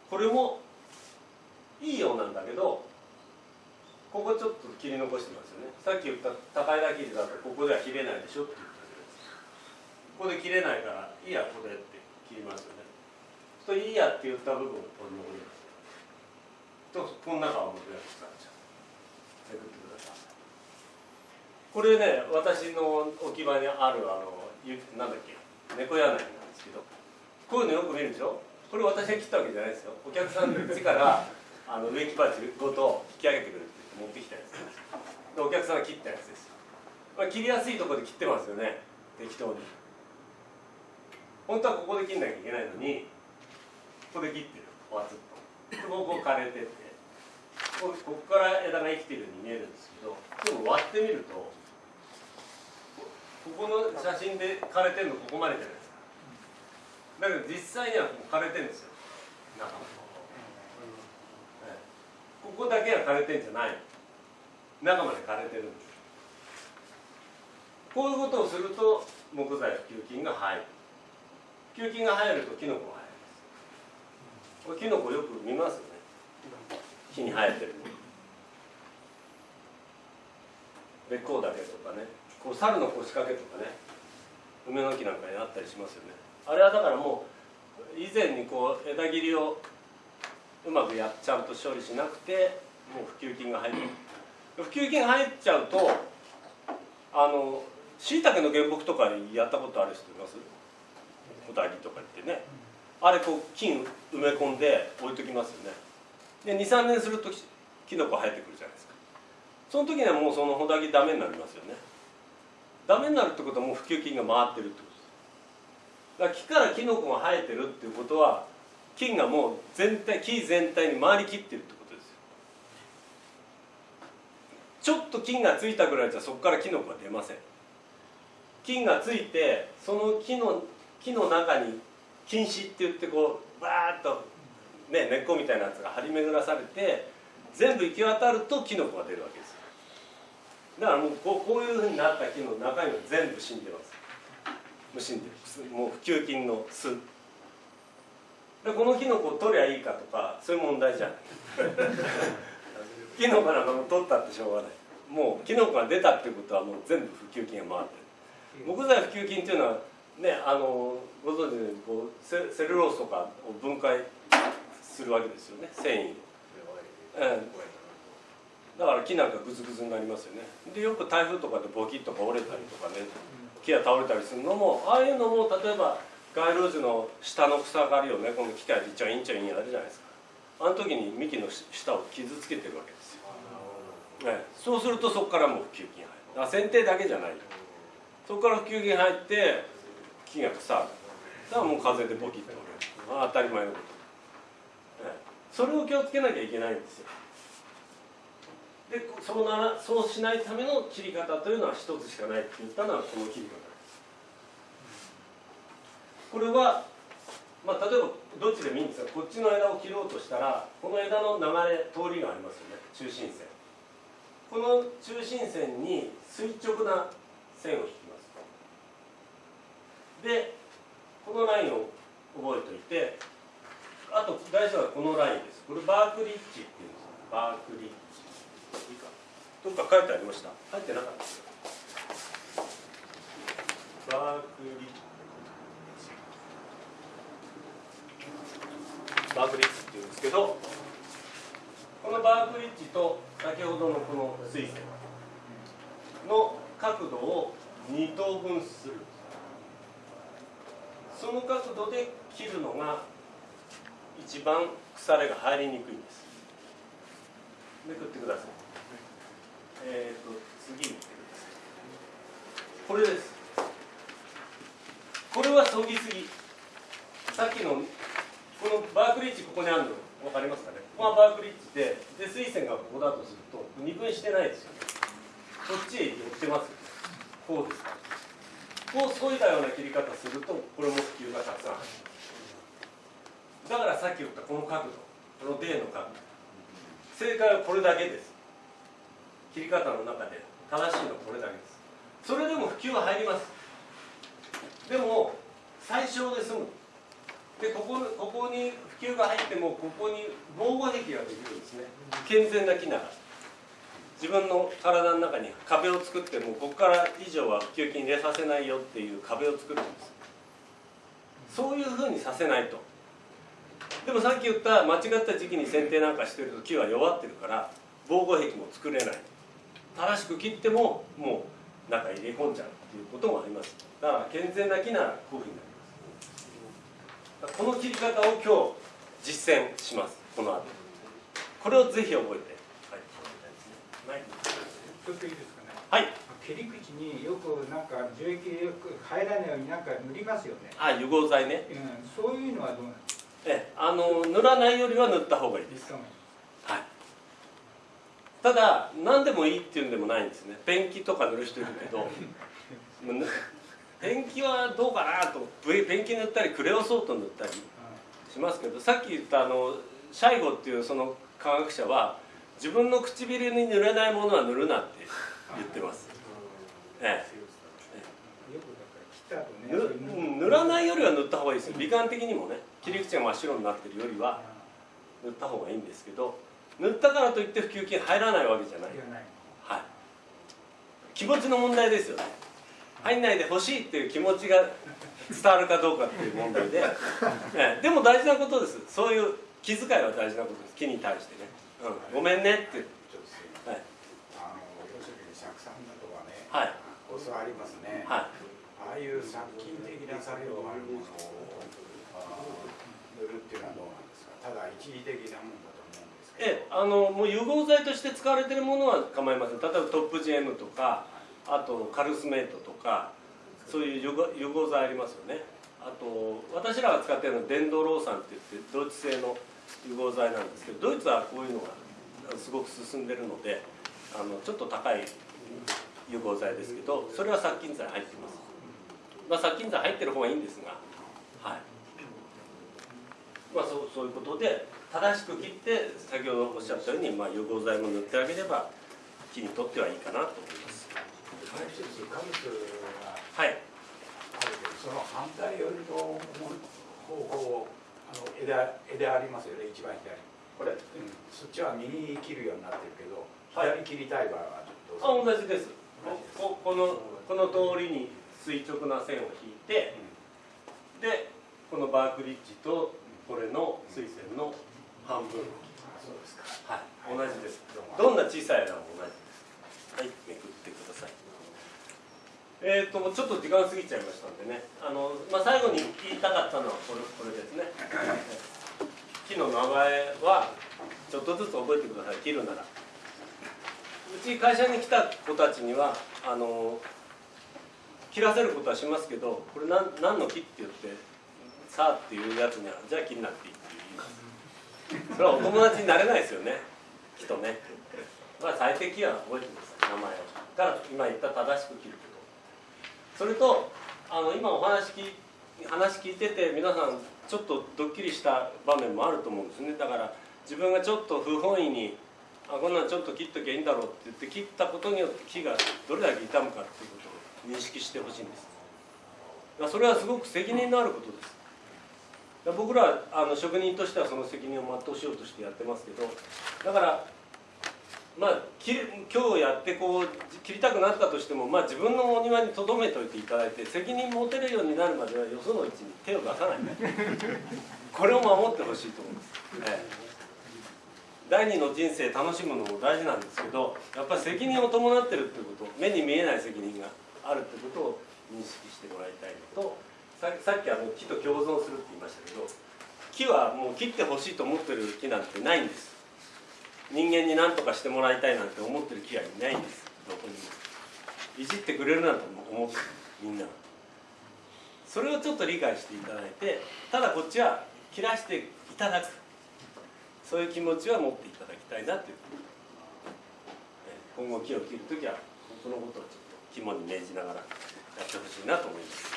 これもいいようなんだけどここちょっと切り残してますよね。さっき言った高枝切りだとここでは切れないでしょって言ったじゃないですか。ここで切れないからいいやここでって切りますよね。そういいやって言った部分を取り残りますとこの中はもうや使っちゃうめくってください。これね私の置き場にあるあのなんだっけ。猫柳なんですけど。こういうのよく見るでしょ。これ私が切ったわけじゃないですよ。お客さんの家からあの植木鉢ごと引き上げてくれって言って。持ってきたやつでお客さんが切ったやつです、まあ、切りやすいところで切ってますよね。適当に。本当はここで切んなきゃいけないのにここで切ってる。わつっと。でここ枯れてて。こここから枝が生きてるように見えるんですけどでも割ってみるとここの写真で枯れてるのここまでじゃないですか。だけど実際にはもう枯れてるんですよ。中。もここだけが枯れてんじゃない中まで枯れてるんです。こういうことをすると木材普及金が入る。普及金が入るとキノコが入るんです。これキノコよく見ますよね。木に生えてる。べっこうだけとかね。こう猿の腰掛けとかね。梅の木なんかにあったりしますよね。あれはだからもう以前にこう枝切りをうまくやちゃんと処理しなくてもう普及金が入る。普及金が入っちゃうとあのしいたけの原木とかやったことある人います？小田切とか言ってね。あれこう金埋め込んで置いときますよね。で23年するとキノコ生えてくるじゃないですか。その時にはもうそのホダギダメになりますよね。ダメになるってことはもう普及金が回ってるってことです。だから木からキノコが生えてるっていうことは菌がもう全体木全体に回りきってるってことですよ。ちょっと菌がついたぐらいじゃそこからキノコは出ません。菌がついてその木の木の中に菌糸って言ってこうバーッと、ね、根っこみたいなやつが張り巡らされて全部行き渡るとキノコが出るわけですだからもうこうこういうふうになった木の中身は全部死んでます。もう死んで。るもう普及菌の巣。でこのキノコを取りゃいいかとかそういう問題じゃないキノコなんかも取ったってしょうがない。もうキノコが出たっていうことはもう全部普及菌が回ってる。木材普及菌っていうのはねあのご存知のようにこうセセルロースとかを分解するわけですよね繊維を、うん、だから木なんかグズグズになりますよね。でよく台風とかでボキッとか折れたりとかね木が倒れたりするのもああいうのも例えば街路樹の下の草刈りをねこの機械でちょいんちょいんやるじゃないですか。あの時に幹の下を傷つけてるわけですよ、ね、そうするとそこからもう普及菌入る。剪定だけじゃないそこから普及菌入って木が腐る。だからもう風でボキッと折れる。あ当たり前のこと、ね、それを気をつけなきゃいけないんですよ。でそうならそうしないための切り方というのは一つしかないって言ったのはこの切り方これは、まあ、例えばどっちでもいいんですがこっちの枝を切ろうとしたらこの枝の流れ通りがありますよね。中心線。この中心線に垂直な線を引きます。でこのラインを覚えておいてあと大事なのはこのラインです。これバークリッジっていうんです。バークリッジ。いいかどっか書いてありました？書いてなかったですバークリッジ。バークリッジっていうんですけどこのバークリッジと先ほどのこの水線の角度を2等分する。その角度で切るのが一番腐れが入りにくいんです。めくってください。えっ、ー、と次見てください。これです。これはそぎすぎ。さっきのこのバークリッジここにあるの分かりますかね？ここがバークリッジでで水線がここだとすると二分してないですよね。こっちへ寄ってますよね。こうですか。こう削いだような切り方するとこれも普及がたくさんだからさっき言ったこの角度この D の角度。正解はこれだけです。切り方の中で正しいのはこれだけです。それでも普及は入ります。でも最小で済む。でここここに普及が入ってもここに防護壁ができるんですね。健全な木なら。自分の体の中に壁を作ってもここから以上は普及金入れさせないよっていう壁を作るんです。そういうふうにさせないと。でもさっき言った間違った時期に剪定なんかしてると木は弱ってるから防護壁も作れない。正しく切ってももう中入れ込んじゃうっていうこともあります。だから健全な木ならこういうふうになりますこの切り方を今日実践します。この後。これをぜひ覚えて。はい。ちょっといいですかね。はい。切り口によくなんか樹液よく入らないようになんか塗りますよね、あ融合剤ね。うん、そういうのはどうなんですか？えあの塗らないよりは塗った方がいいです。はい。ただ何でもいいっていうんでもないんですね。ペンキとか塗る人いるけど。ぬ (laughs) ペンキはどうかなとペンキ塗ったりクレオソート塗ったりしますけどさっき言ったあのシャイゴっていうその科学者は自分の唇に塗れないものは塗るなって言ってます、ええ、塗塗らないよりは塗った方がいいですよ。美観的にもね切り口が真っ白になってるよりは塗った方がいいんですけど塗ったからといって普及金入らないわけじゃない。はい。気持ちの問題ですよね入んないでほしいっていう気持ちが伝わるかどうかっていう問題で、ええ。でも大事なことです。そういう気遣いは大事なことです。木に対してね、うん、ごめんねって。はい。あの要するに釈酸だとかね、はい。コスありますね、はい。ああいう殺菌的な作用があるものを塗るっていうのはどうなんですか？ただ一時的なもんだと思うんですけど。ええ。あのもう融合剤として使われてるものは構いません。例えばトップ GM とかあとカルスメイトとかそういう融合剤ありますよね。あと私らが使ってるのはデンドロー酸って言ってドイツ製の融合剤なんですけどドイツはこういうのがすごく進んでるのであのちょっと高い融合剤ですけどそれは殺菌剤入ってます、まあ、殺菌剤入ってる方がいいんですがはい。まあそうそういうことで正しく切って先ほどおっしゃったように、まあ、融合剤も塗ってあげれば木にとってはいいかなと思います。もう一つカブスがはい。あるけどその反対寄りの方向あの枝枝ありますよね。一番左。これ。うん、そっちは右に切るようになってるけど、はい。左切りたい場合はどあうぞ同じです。こここのこの通りに垂直な線を引いてでこのバークリッジとこれの水線の半分。あそうですか。はい。同じです。どんな小さい枝も同じです。はい。めくってくださいえー、とちょっと時間過ぎちゃいましたんでね。あの、まあ、最後に言いたかったのはこれこれですね。木の名前はちょっとずつ覚えてください。切るなら。うち会社に来た子たちにはあの切らせることはしますけどこれ何何の木って言ってさあっていうやつにはじゃあ切んなくていいって言います。それはお友達になれないですよね。木とね。まあ最適は覚えてください。名前を。だから今言った正しく切ること。それとあの今お話聞い話聞いてて皆さんちょっとドッキリした場面もあると思うんですね。だから自分がちょっと不本意にあこんなんちょっと切っときゃいいんだろうって言って切ったことによって木がどれだけ傷むかっていうことを認識してほしいんです。それはすごく責任のあることです。僕らあの職人としてはその責任を全うしようとしてやってますけどだからまあ切る今日やってこう切りたくなったとしても、まあ、自分のお庭に留めといていただいて責任持てるようになるまではよそのうちに手を出さない。(laughs) これを守ってほしいと思います、ええ。第二の人生楽しむのも大事なんですけどやっぱり責任を伴ってるってこと目に見えない責任があるってことを認識してもらいたいのとささっきあの木と共存するって言いましたけど木はもう切ってほしいと思ってる木なんてないんです人間に何とかしてもらいたいなんて思ってる木はいないんです。どこにも。いじってくれるなんて思ってみんな。それをちょっと理解していただいてただこっちは切らしていただくそういう気持ちは持っていただきたいなという今後木を切るときはそのことをちょっと肝に銘じながらやってほしいなと思います。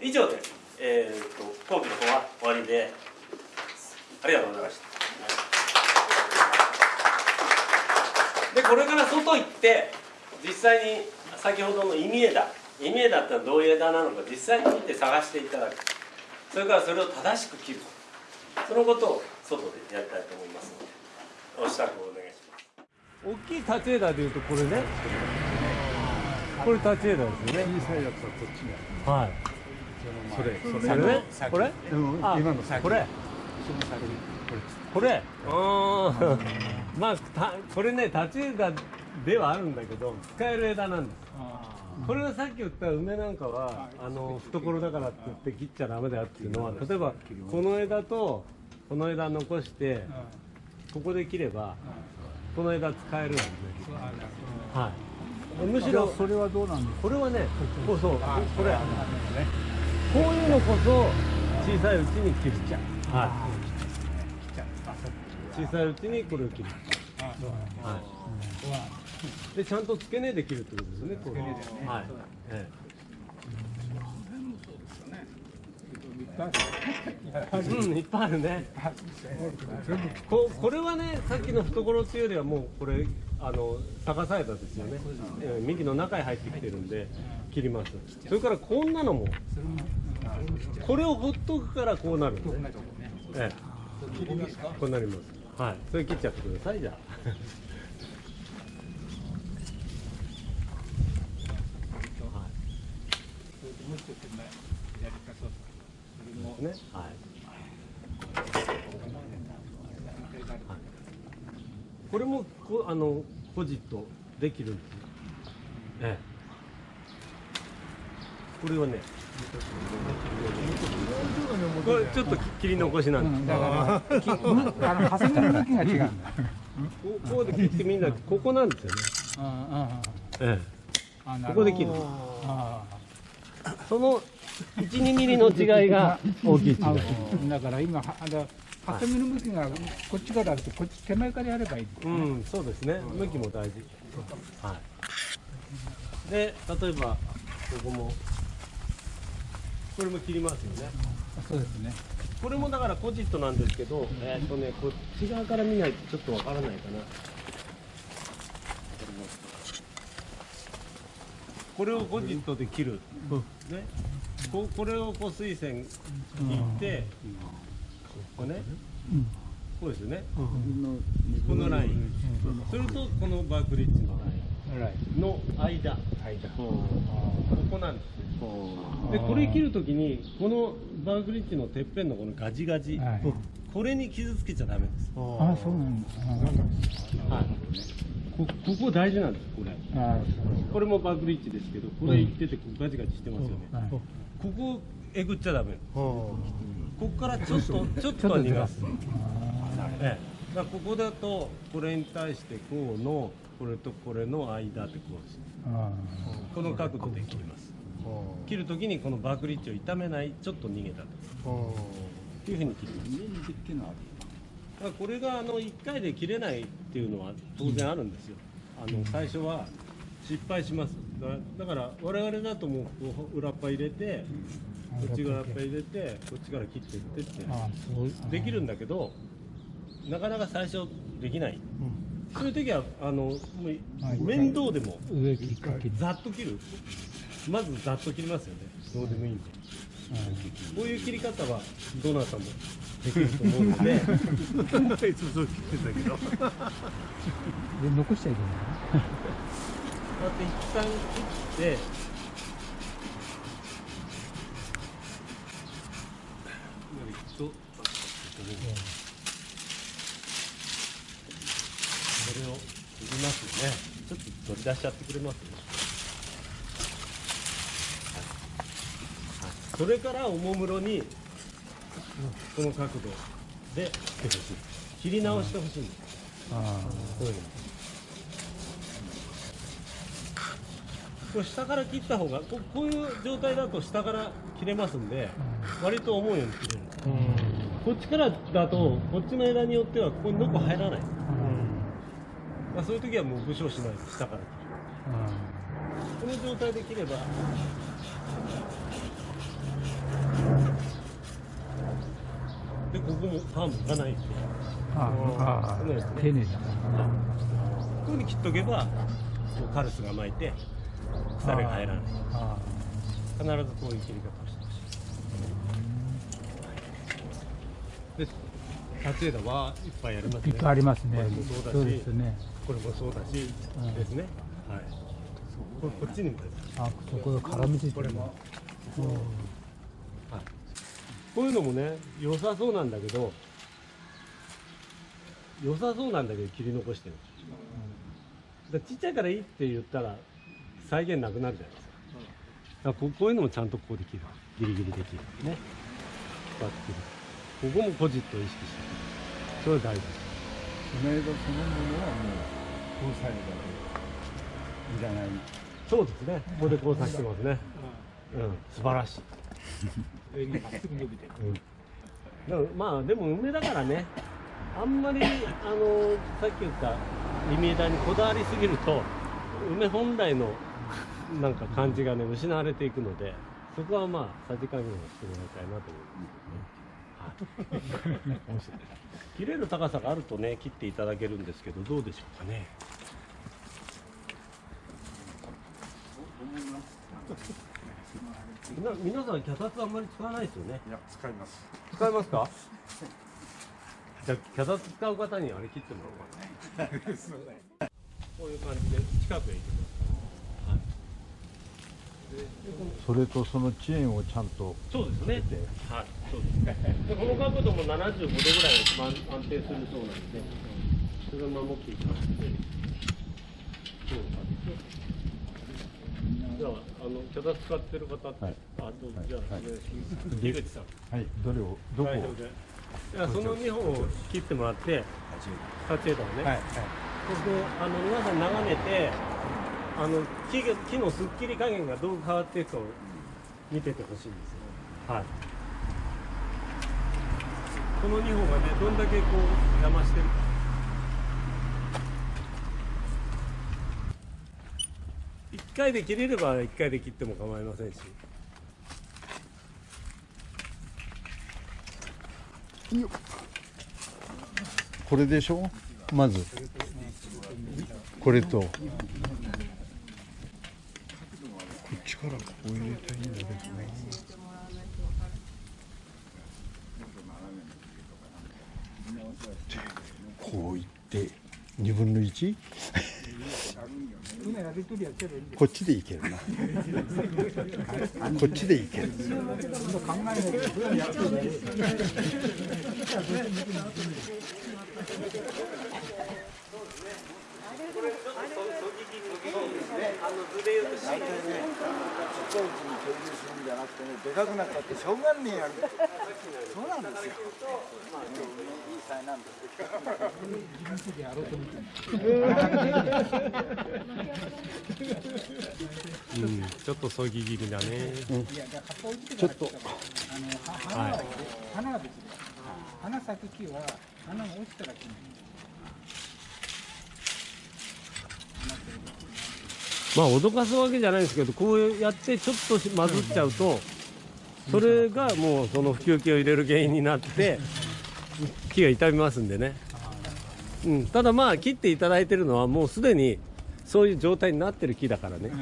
以上で、えー、と講義の方は終わりで。ありがとうございました。でこれから外行って実際に先ほどの意味枝意味枝ってのはどういう枝なのか実際に見て探していただく。それからそれを正しく切る。そのことを外でやりたいと思いますので。お支度をお願いします。大きい立ち枝でいうとこれね。これ立ち枝ですよね。小さいやつはこっちにはい。それ。そそれね？先これ？うん。あ今の先。これ。その先これうん (laughs) まあたこれね立ち枝ではあるんだけど使える枝なんです。これはさっき言った梅なんかはあの懐だからって言って切っちゃダメだよっていうのは例えばこの枝とこの枝残してここで切ればこの枝使えるんですね。はい。むしろそれはどうなんですこれはねこうそうここれ。こういうのこそ小さいうちに切るはい小さいうちにこれを切る。はい。でちゃんと付け根で切るってことですね付け根ではい。ええ。うんいっぱいあるね。ここれはねさっきの懐っていうよりはもうこれあの逆さ枝ですよね、ええ幹の中へ入ってきてるんで切ります。それからこんなのもこれをほっとくからこうなるんで。すね。ええ。こうなりますはい。それ切っちゃってくださいじゃあ。ねはい。これもこあのポジットできるんですよええ。これはねこれちょっと切り残しなんです、だからきむあのハサミの向きが違うんだ。こうこうで切ってみんなここなんですよね。あえああえここで切る。あその12ミリの違いが大きい違い。あだから今はあのハサミの向きがこっちからあるとこっち手前からやればいいうん、そうですね。向きも大事。はい。で、例えば、ここも。これも切りますよね。そうですねこれもだからポジットなんですけど、えーっとね、こっち側から見ないとちょっとわからないかな。これをポジットで切る。ね。ここれをこう水線切って、こうね。こうですよね。このライン。それとこのバークリッジのラインの間。ここなんですね。でこれ切るときにこのバークリッジのてっぺんのこのガジガジ、はいこれに傷つけちゃダメです。あそうなんですはい。こここ大事なんですこれ。ああこれもバークリッジですけど、これ行っててガジガジしてますよね。はいここえぐっちゃダメ。ここからちょっとちょっとは逃がす。ええ。だからここだとこれに対してこうのこれとこれの間でこうです。あこの角度で切ります。切るときにこのバークリッジを傷めないちょっと逃げたというふうに切ります。だからこれがあの1回で切れないっていうのは当然あるんですよ。あの最初は失敗します。だだから我々だともう裏っぱ入れて、こっち側っぱ入れて、こっちから切っていってってできるんだけど、なかなか最初できない。そういう時はあのもうはい面倒でも上切りかけざっと切る。まずざっと切りますよね。どうでもいいんで。こういう切り方はどなたもできると思うので (laughs) いつもそう切ってたけどこうやで残しちゃいけない (laughs) って一旦切ってとこれを切りますねちょっと取り出しちゃってくれます？それからおもむろにこの角度で切り直してほしい。んですこれ下から切った方がここういう状態だと下から切れますんで割と思うように切れる。こっちからだとこっちの枝によってはここにノコ入らない、まあ、そういう時はもう武将しないで下から。切るこの状態で切ればでここもパンもいかないんで。ああ丁寧だこういうふうに切っとけばカルスが巻いて腐れが入らない。あ必ずこういう切り方をしてほしい。で立ち枝はいっぱいありますね。いっぱいありますね。そうですねこれもそうだし、うんですね。はい。これこっちにもあそこが絡みついてるこれも。うん。こういうのもね良さそうなんだけど良さそうなんだけど切り残してる、だちっちゃいからいいって言ったら再現なくなるじゃないですか。だここういうのもちゃんとこうできる。ギリギリできる。ね。こうやって切る。ここもポジットを意識して。それ大事その枝そのものはもう交際枝でいらない。そうですね。ここでこうさしてますね。うん。素晴らしい。上にまあでも梅だからね。あんまりあのさっき言った弓枝にこだわりすぎると梅本来のなんか感じがね失われていくのでそこはまあさじ加減をしてもらいたいなと思いますね、はい、切れる高さがあるとね切っていただけるんですけどどうでしょうかね。みな皆さん脚立あんまり使わないですよね。いや使います。使いますか？じゃあ脚立使う方にあれ切ってもらおうか。(laughs) なこういう感じで近くへ行きますそれとその遅延をちゃんとそうですね。はい。そうです。でこの角度も75度ぐらいが一番安定するそうなんでそれを守っていただいてそうじゃああの脚立使ってる方、はい。あどうぞ。じゃあ、お願いします。井口さんはい。どれをどこを？代表でいやその2本を切ってもらって立ち枝をね、はい。はい。そしてあの皆さん眺めてあの木が木のすっきり加減がどう変わっていくかを見ててほしいんですよ。はい。この2本がねどんだけこう邪魔してるか。1回で切れれば1回で切っても構いませんし。これでしょ？まず。これとこっちからこう入れたいんだけどねこういって2分の 1? こっちでいけるな。こっちでいける。これ？ねあの図で言うと大体ねちっちゃいうちに共有するん。じゃなくてね、でかくなったってしょうがねえやん。そうなん。ですよ。まあ、いい才なん。ですけど。うん、ちょっとそぎ切りだね。うん。ちょっと花は花は別です花咲く木は花が落ちたら切るまあ脅かすわけじゃないですけど、こうやってちょっとし混ずっちゃうと、それがもうその吹き気を入れる原因になって、木が傷みますんでね。うん、ただまあ切っていただいてるのはもうすでにそういう状態になってる木だからね。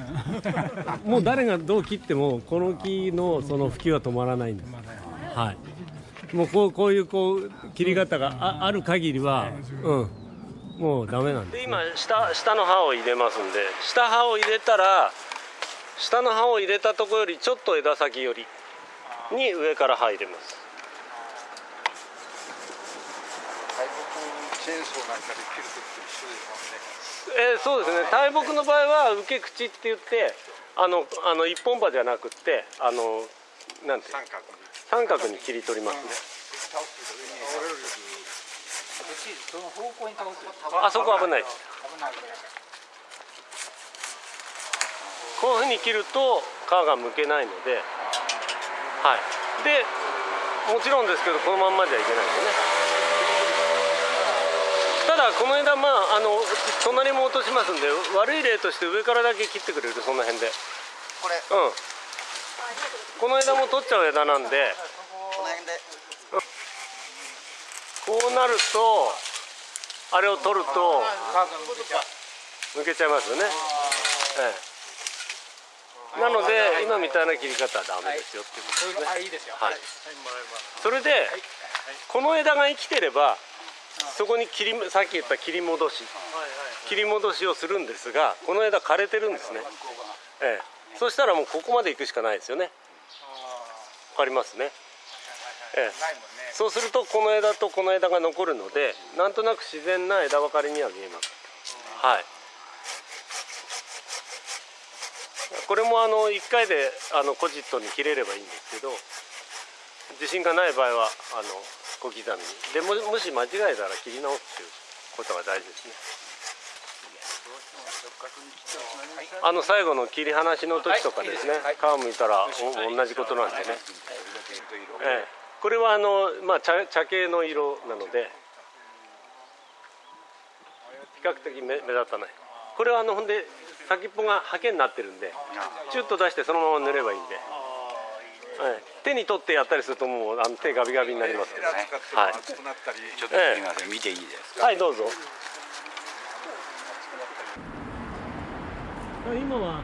(laughs) もう誰がどう切ってもこの木のその普及は止まらないんです。はい。もうこうこういうこう切り方があある限りはうんもうダメなんでで今下下の刃を入れますんで下刃を入れたら下の刃を入れたところよりちょっと枝先よりに上から刃入れます。えーそうですね。大木の場合は受け口って言ってあのあの一本刃じゃなくってあのなんて三角に。三角に切り取りますねその方向に倒すあそこ危ないです危ない。こういうふうに切ると皮がむけないのではい。でもちろんですけどこのまんまじゃいけないでね。ただこの枝まああの隣も落としますんで悪い例として上からだけ切ってくれる？その辺で。これ。うん。この枝も取っちゃう枝なんで。この辺でこうなるとあれを取ると抜けちゃいますよね、ええ、なので今みたいな切り方はダメですよっていうことですね、はい、それでこの枝が生きてればそこに切りさっき言った切り戻し。切り戻しをするんですがこの枝枯れてるんですね、ええ、そしたらもうここまで行くしかないですよね。わかりますね、ええ、そうするとこの枝とこの枝が残るのでなんとなく自然な枝分かれには見えます。はい。これもあの1回であのコジットに切れればいいんですけど自信がない場合はあの小刻みに。でももし間違えたら切り直すっていうことが大事ですね。あの最後の切り離しの時とかですね。皮むいたらお同じことなんでね、ええ、これはあの、まあ、茶茶系の色なので比較的目目立たない。これはあのほんで先っぽがハケになってるんでチュッと出してそのまま塗ればいいんで、はい、手に取ってやったりするともうあの手ガビガビになりますけどね。はい。熱くなったりちょっとすいません見ていいですはい。どうぞ。今は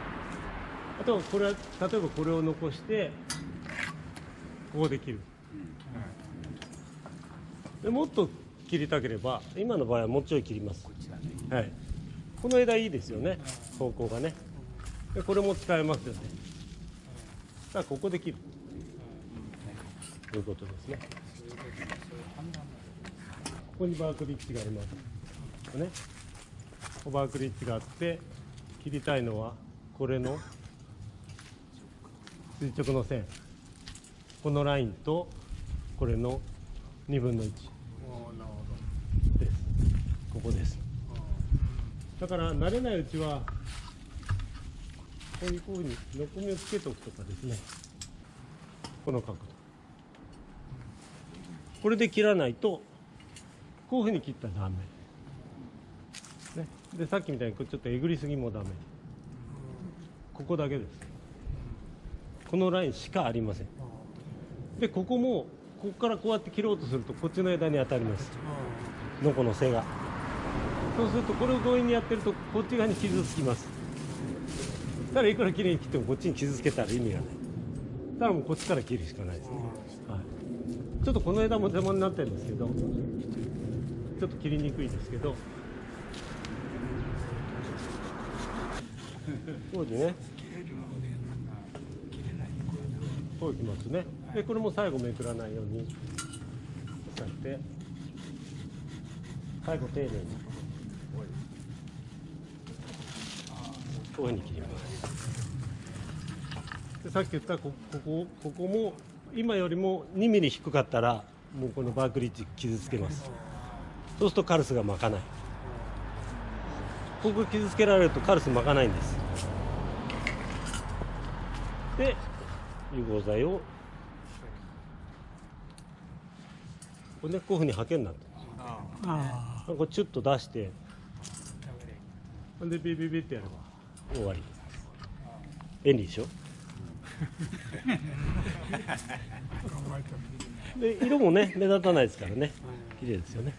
あとはこれは例えばこれを残してここで切る、でもっと切りたければ今の場合はもうちょい切ります。はい、この枝いいですよね。方向がね。でこれも使えますよね。さあここで切る。ということですね。ここにバークリッジがあります。ね。バークリッジがあって切りたいのはこれの垂直の線。このラインとこれの2分の1ここです。だから慣れないうちはこういうふうにのこみをつけておくとかですね。この角度。これで切らないとこういうふうに切ったらダメ。ね、でさっきみたいにちょっとえぐりすぎもダメ。ここだけです。このラインしかありません。でここもここからこうやって切ろうとするとこっちの枝に当たります。のこの背がそうするとこれを強引にやってるとこっち側に傷つきます。だからいくらきれいに切ってもこっちに傷つけたら意味がない。だからもうこっちから切るしかないですね、はい、ちょっとこの枝も邪魔になってるんですけどちょっと切りにくいですけど。こうでね。こういきますね。でこれも最後めくらないように押さえて最後丁寧に。こういうふうに切りますでさっき言ったこここここも今よりも2ミリ低かったらもうこのバークリッジ傷つけます。そうするとカルスが巻かない。ここ傷つけられるとカルス巻かないんです。で融合剤をこれねこういうふうにハケになってるこれチュッと出して。ほんでビビビってやれば終わり便利でしょ？で色もね目立たないですからね。綺麗ですよね。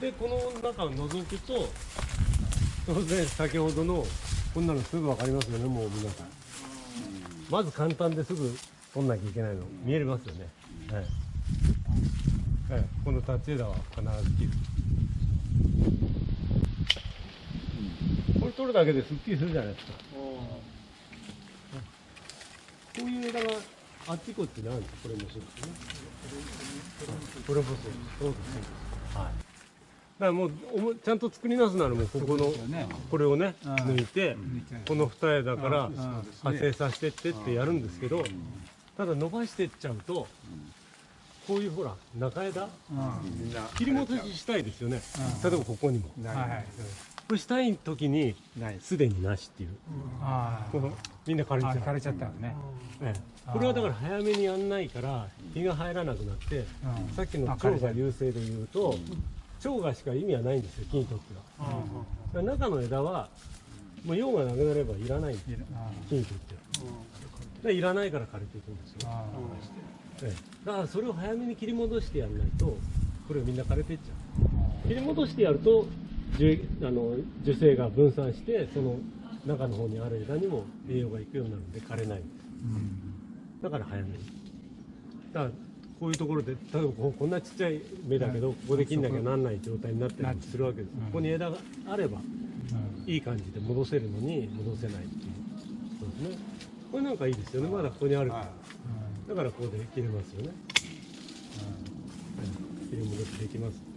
でこの中を覗くと当然先ほどのこんなのすぐ分かりますよねもう皆さん。まず簡単ですぐ取んなきゃいけないの。見えますよね、はい。はい、この立ち枝は必ず切る。れ取るだけですっきりするじゃないですか。こういう枝があっちこっちにあるんですこれもそうですね。これもそうです。そうです。はい。だからもうちゃんと作り直すならもうここのね。これをねうん。抜いてこの二枝からうん。派生させてってってやるんですけどただ伸ばしてっちゃうとこういうほら中枝うみん。な切り戻ししたいですよね。うん。例えばここにも。んはいこれしたい時にすでになしっていう。あこのみんな枯れちゃう。あ枯れちゃったのね。ええこれはだから早めにやんないから日が入らなくなってうん。さっきの蝶が優勢で言うと蝶がしか意味はないんですよ木にとってはだから中の枝はもう用がなくなればいらない。んです木にとってはでいらないから枯れていくんですよ、あええ。だからそれを早めに切り戻してやらないとこれがみんな枯れていっちゃう。切り戻してやると樹あの樹勢が分散してその中の方にある枝にも栄養がいくようになるんで枯れない。ん。ですだから早めに。だからこういうところで例えばここんなちっちゃい芽だけどここで切んなきゃなんない状態になってたりするわけです、うん。ここに枝があればうん。いい感じで戻せるのに戻せないっていうそうですね。これなんかいいですよね。まだここにあるから。だからここで切れますよね、うん。切り戻しできます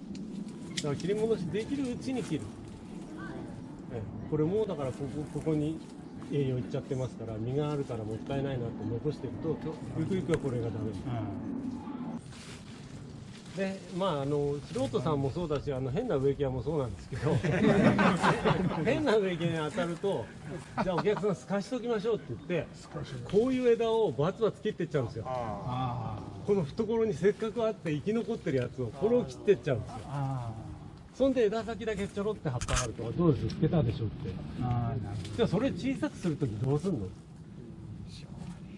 だから切り戻しできるうちに切る、ええ。これもだからここここに栄養いっちゃってますから実があるからもったいないなって残してるととゆくゆくはこれがダメ。でまああの素人さんもそうだしあの変な植木屋もそうなんですけど (laughs) 変な植木屋に当たるとじゃあお客さん透かしときましょうって言ってこういう枝をバツバツ切ってっちゃうんですよ。あこの懐にせっかくあって生き残ってるやつをこれを切ってっちゃうんですよ。あそんで枝先だけちょろって葉っぱがあるとどうです？つけたでしょって。ああなるほじゃあそれ小さくするときどうすんの？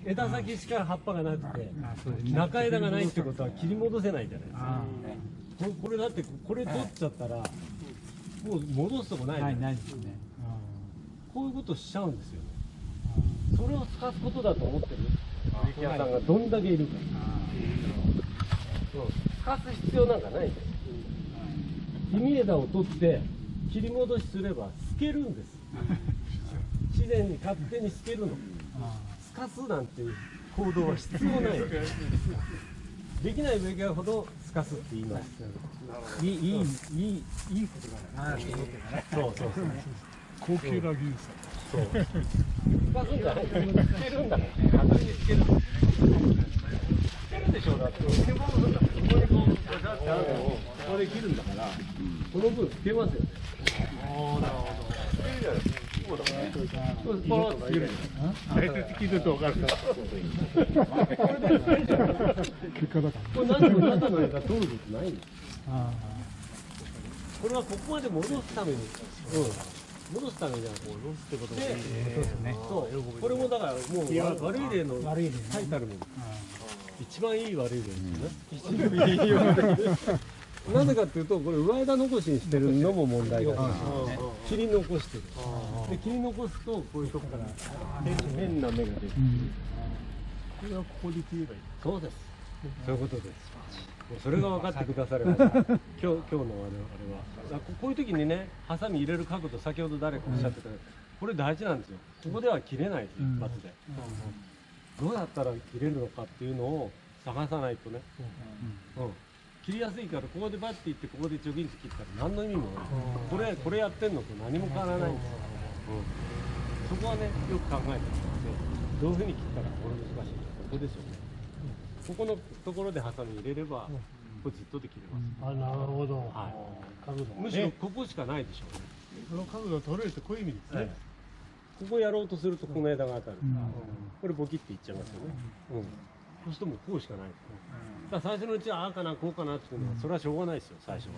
枝先しか葉っぱがなくて中枝がないってことは切り戻せないじゃないですか。あこれこれだってこれ取っちゃったらもう戻すとこないじゃないないですね。こういうことしちゃうんですよね。それを使うことだと思ってる？植木屋さんがどんだけいるか。そう使す必要なんかないんです枝を取って切り戻しすれば透けるんです (laughs) 自然に勝手に透けるの透かすなんていう行動は必要ないできない植木屋ほど透かすって言いますいいいいいいいいことだなと思ってねそうそうそう高級な技術そう。透かすんじゃない。透けるんだから。確認に透ける。透けるでしょだって。透け物するんだから。ここにこうガチャってあるのをここで切るんだから、この分透けますよね。ああ、なるほど。透けるじゃないですか。こうだから。そうパーッと透ける。大切聞いてると分かるから。これで透けるじゃない結果だかこれ何も中の枝取ることないんです。はここまで戻すために。うん。戻すためにはこう戻すってことで、そうですねそう、これもだからもうわ悪い例の最たるもの。あ一番いい悪い例ですよね。いいよなぜかっていうと、これ上枝残しにしてるのも問題だし、切り残してる。で、切り残すと、こういうとこから変変な芽が出る。これはここで切ればいい。そうです。そういうことです。もうそれが分かってくだされば、(laughs) 今日、今日のあれは、あれは。あここういう時にね、ハサミ入れる角度、先ほど誰かおっしゃってた、これ大事なんですよ。ここでは切れない一発で。どうやったら切れるのかっていうのを探さないとね、うん。切りやすいからここでバッていってここでチョキンと切ったら何の意味もない。これこれやってんのと何も変わらないんです。よ、うん。そこはねよく考えてもらってどういうふうに切ったらこれ難しいのここですよね、ここのところでハサミ入れれば、これずっとで切れます、あなるほど、はい。角度むしろここしかないでしょうね、その角度が取れるってこういう意味ですね、ここやろうとするとこの枝が当たる、これボキっていっちゃいますよね、うん。そうするともうこうしかない。ですだから最初のうちはああかなこうかなっていうのはそれはしょうがないですよ最初は、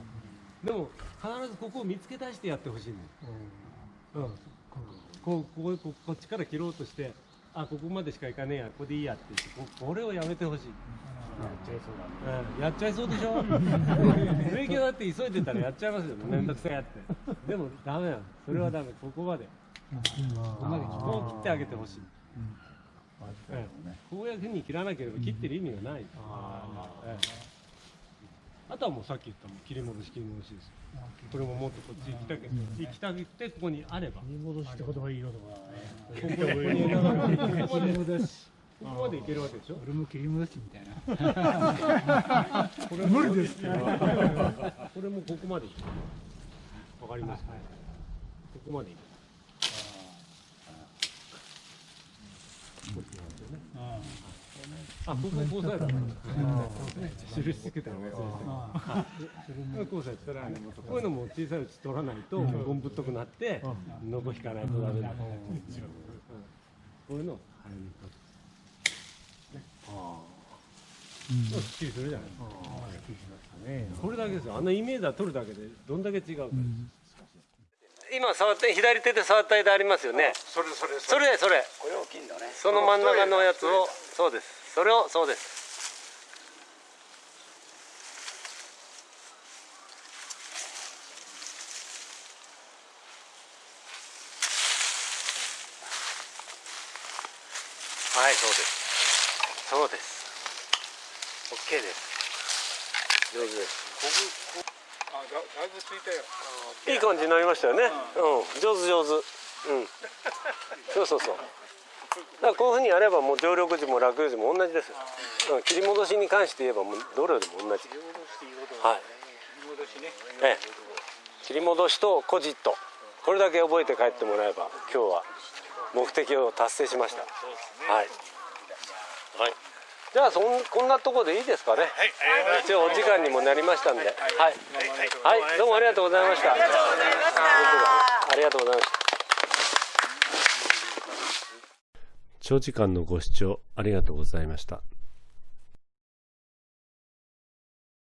でも必ずここを見つけ出してやってほしいんです、うん。こうこうここっちから切ろうとしてあここまでしか行かねえやここでいいやって言ってここれをやめてほしい。うん。やっちゃいそうでしょ？(laughs) 勉強だって急いでたらやっちゃいますよめんどくさいやって。でもダメなのそれはダメ。ここまでここう切ってあげてほしい、ええこういうふうに切らなければ切ってる意味がない、あとはもうさっき言ったもん。切り戻し切り戻しですこれももっとこっち行きたけど行きたくてここにあれば切り戻しって言葉いいよとかここにここまで切り戻しここまでいけるわけでしょ俺も切り戻しみたいなこれ無理ですよこれもここまでいけるわかりますか、ここまでこここうされたの。印つけたの忘れてた。こうされたら、こういうのも小さいうち取らないと、ゴムぶっとくなって、のこ引かないとダメだ。うんこういうのを早めに取る。ね。すっきりするじゃないですか。これだけですよ。あのイメージは取るだけで、どんだけ違うか。今触って左手で触った間ありますよね。それそれそれそれ。これ大きいんだねその真ん中のやつを、そうです。それを、そうです。はい、そうです。そうです。オッケーです。上手です。あだだいぶついいい感じになりましたよね。うん、上手上手。うん。そうそうそう。だからこういうふうにやればもう常緑樹も落葉樹も同じですよ。うん、切り戻しに関して言えばもうどれでも同じ。はい。ええ。切り戻しとコジット。これだけ覚えて帰ってもらえば今日は目的を達成しました。はい。はい。じゃあそんこんなところでいいですかね。一応お時間にもなりましたんで。はい。はい、どうもありがとうございました。ありがとうございました。ありがとうございました。長時間のご視聴ありがとうございました。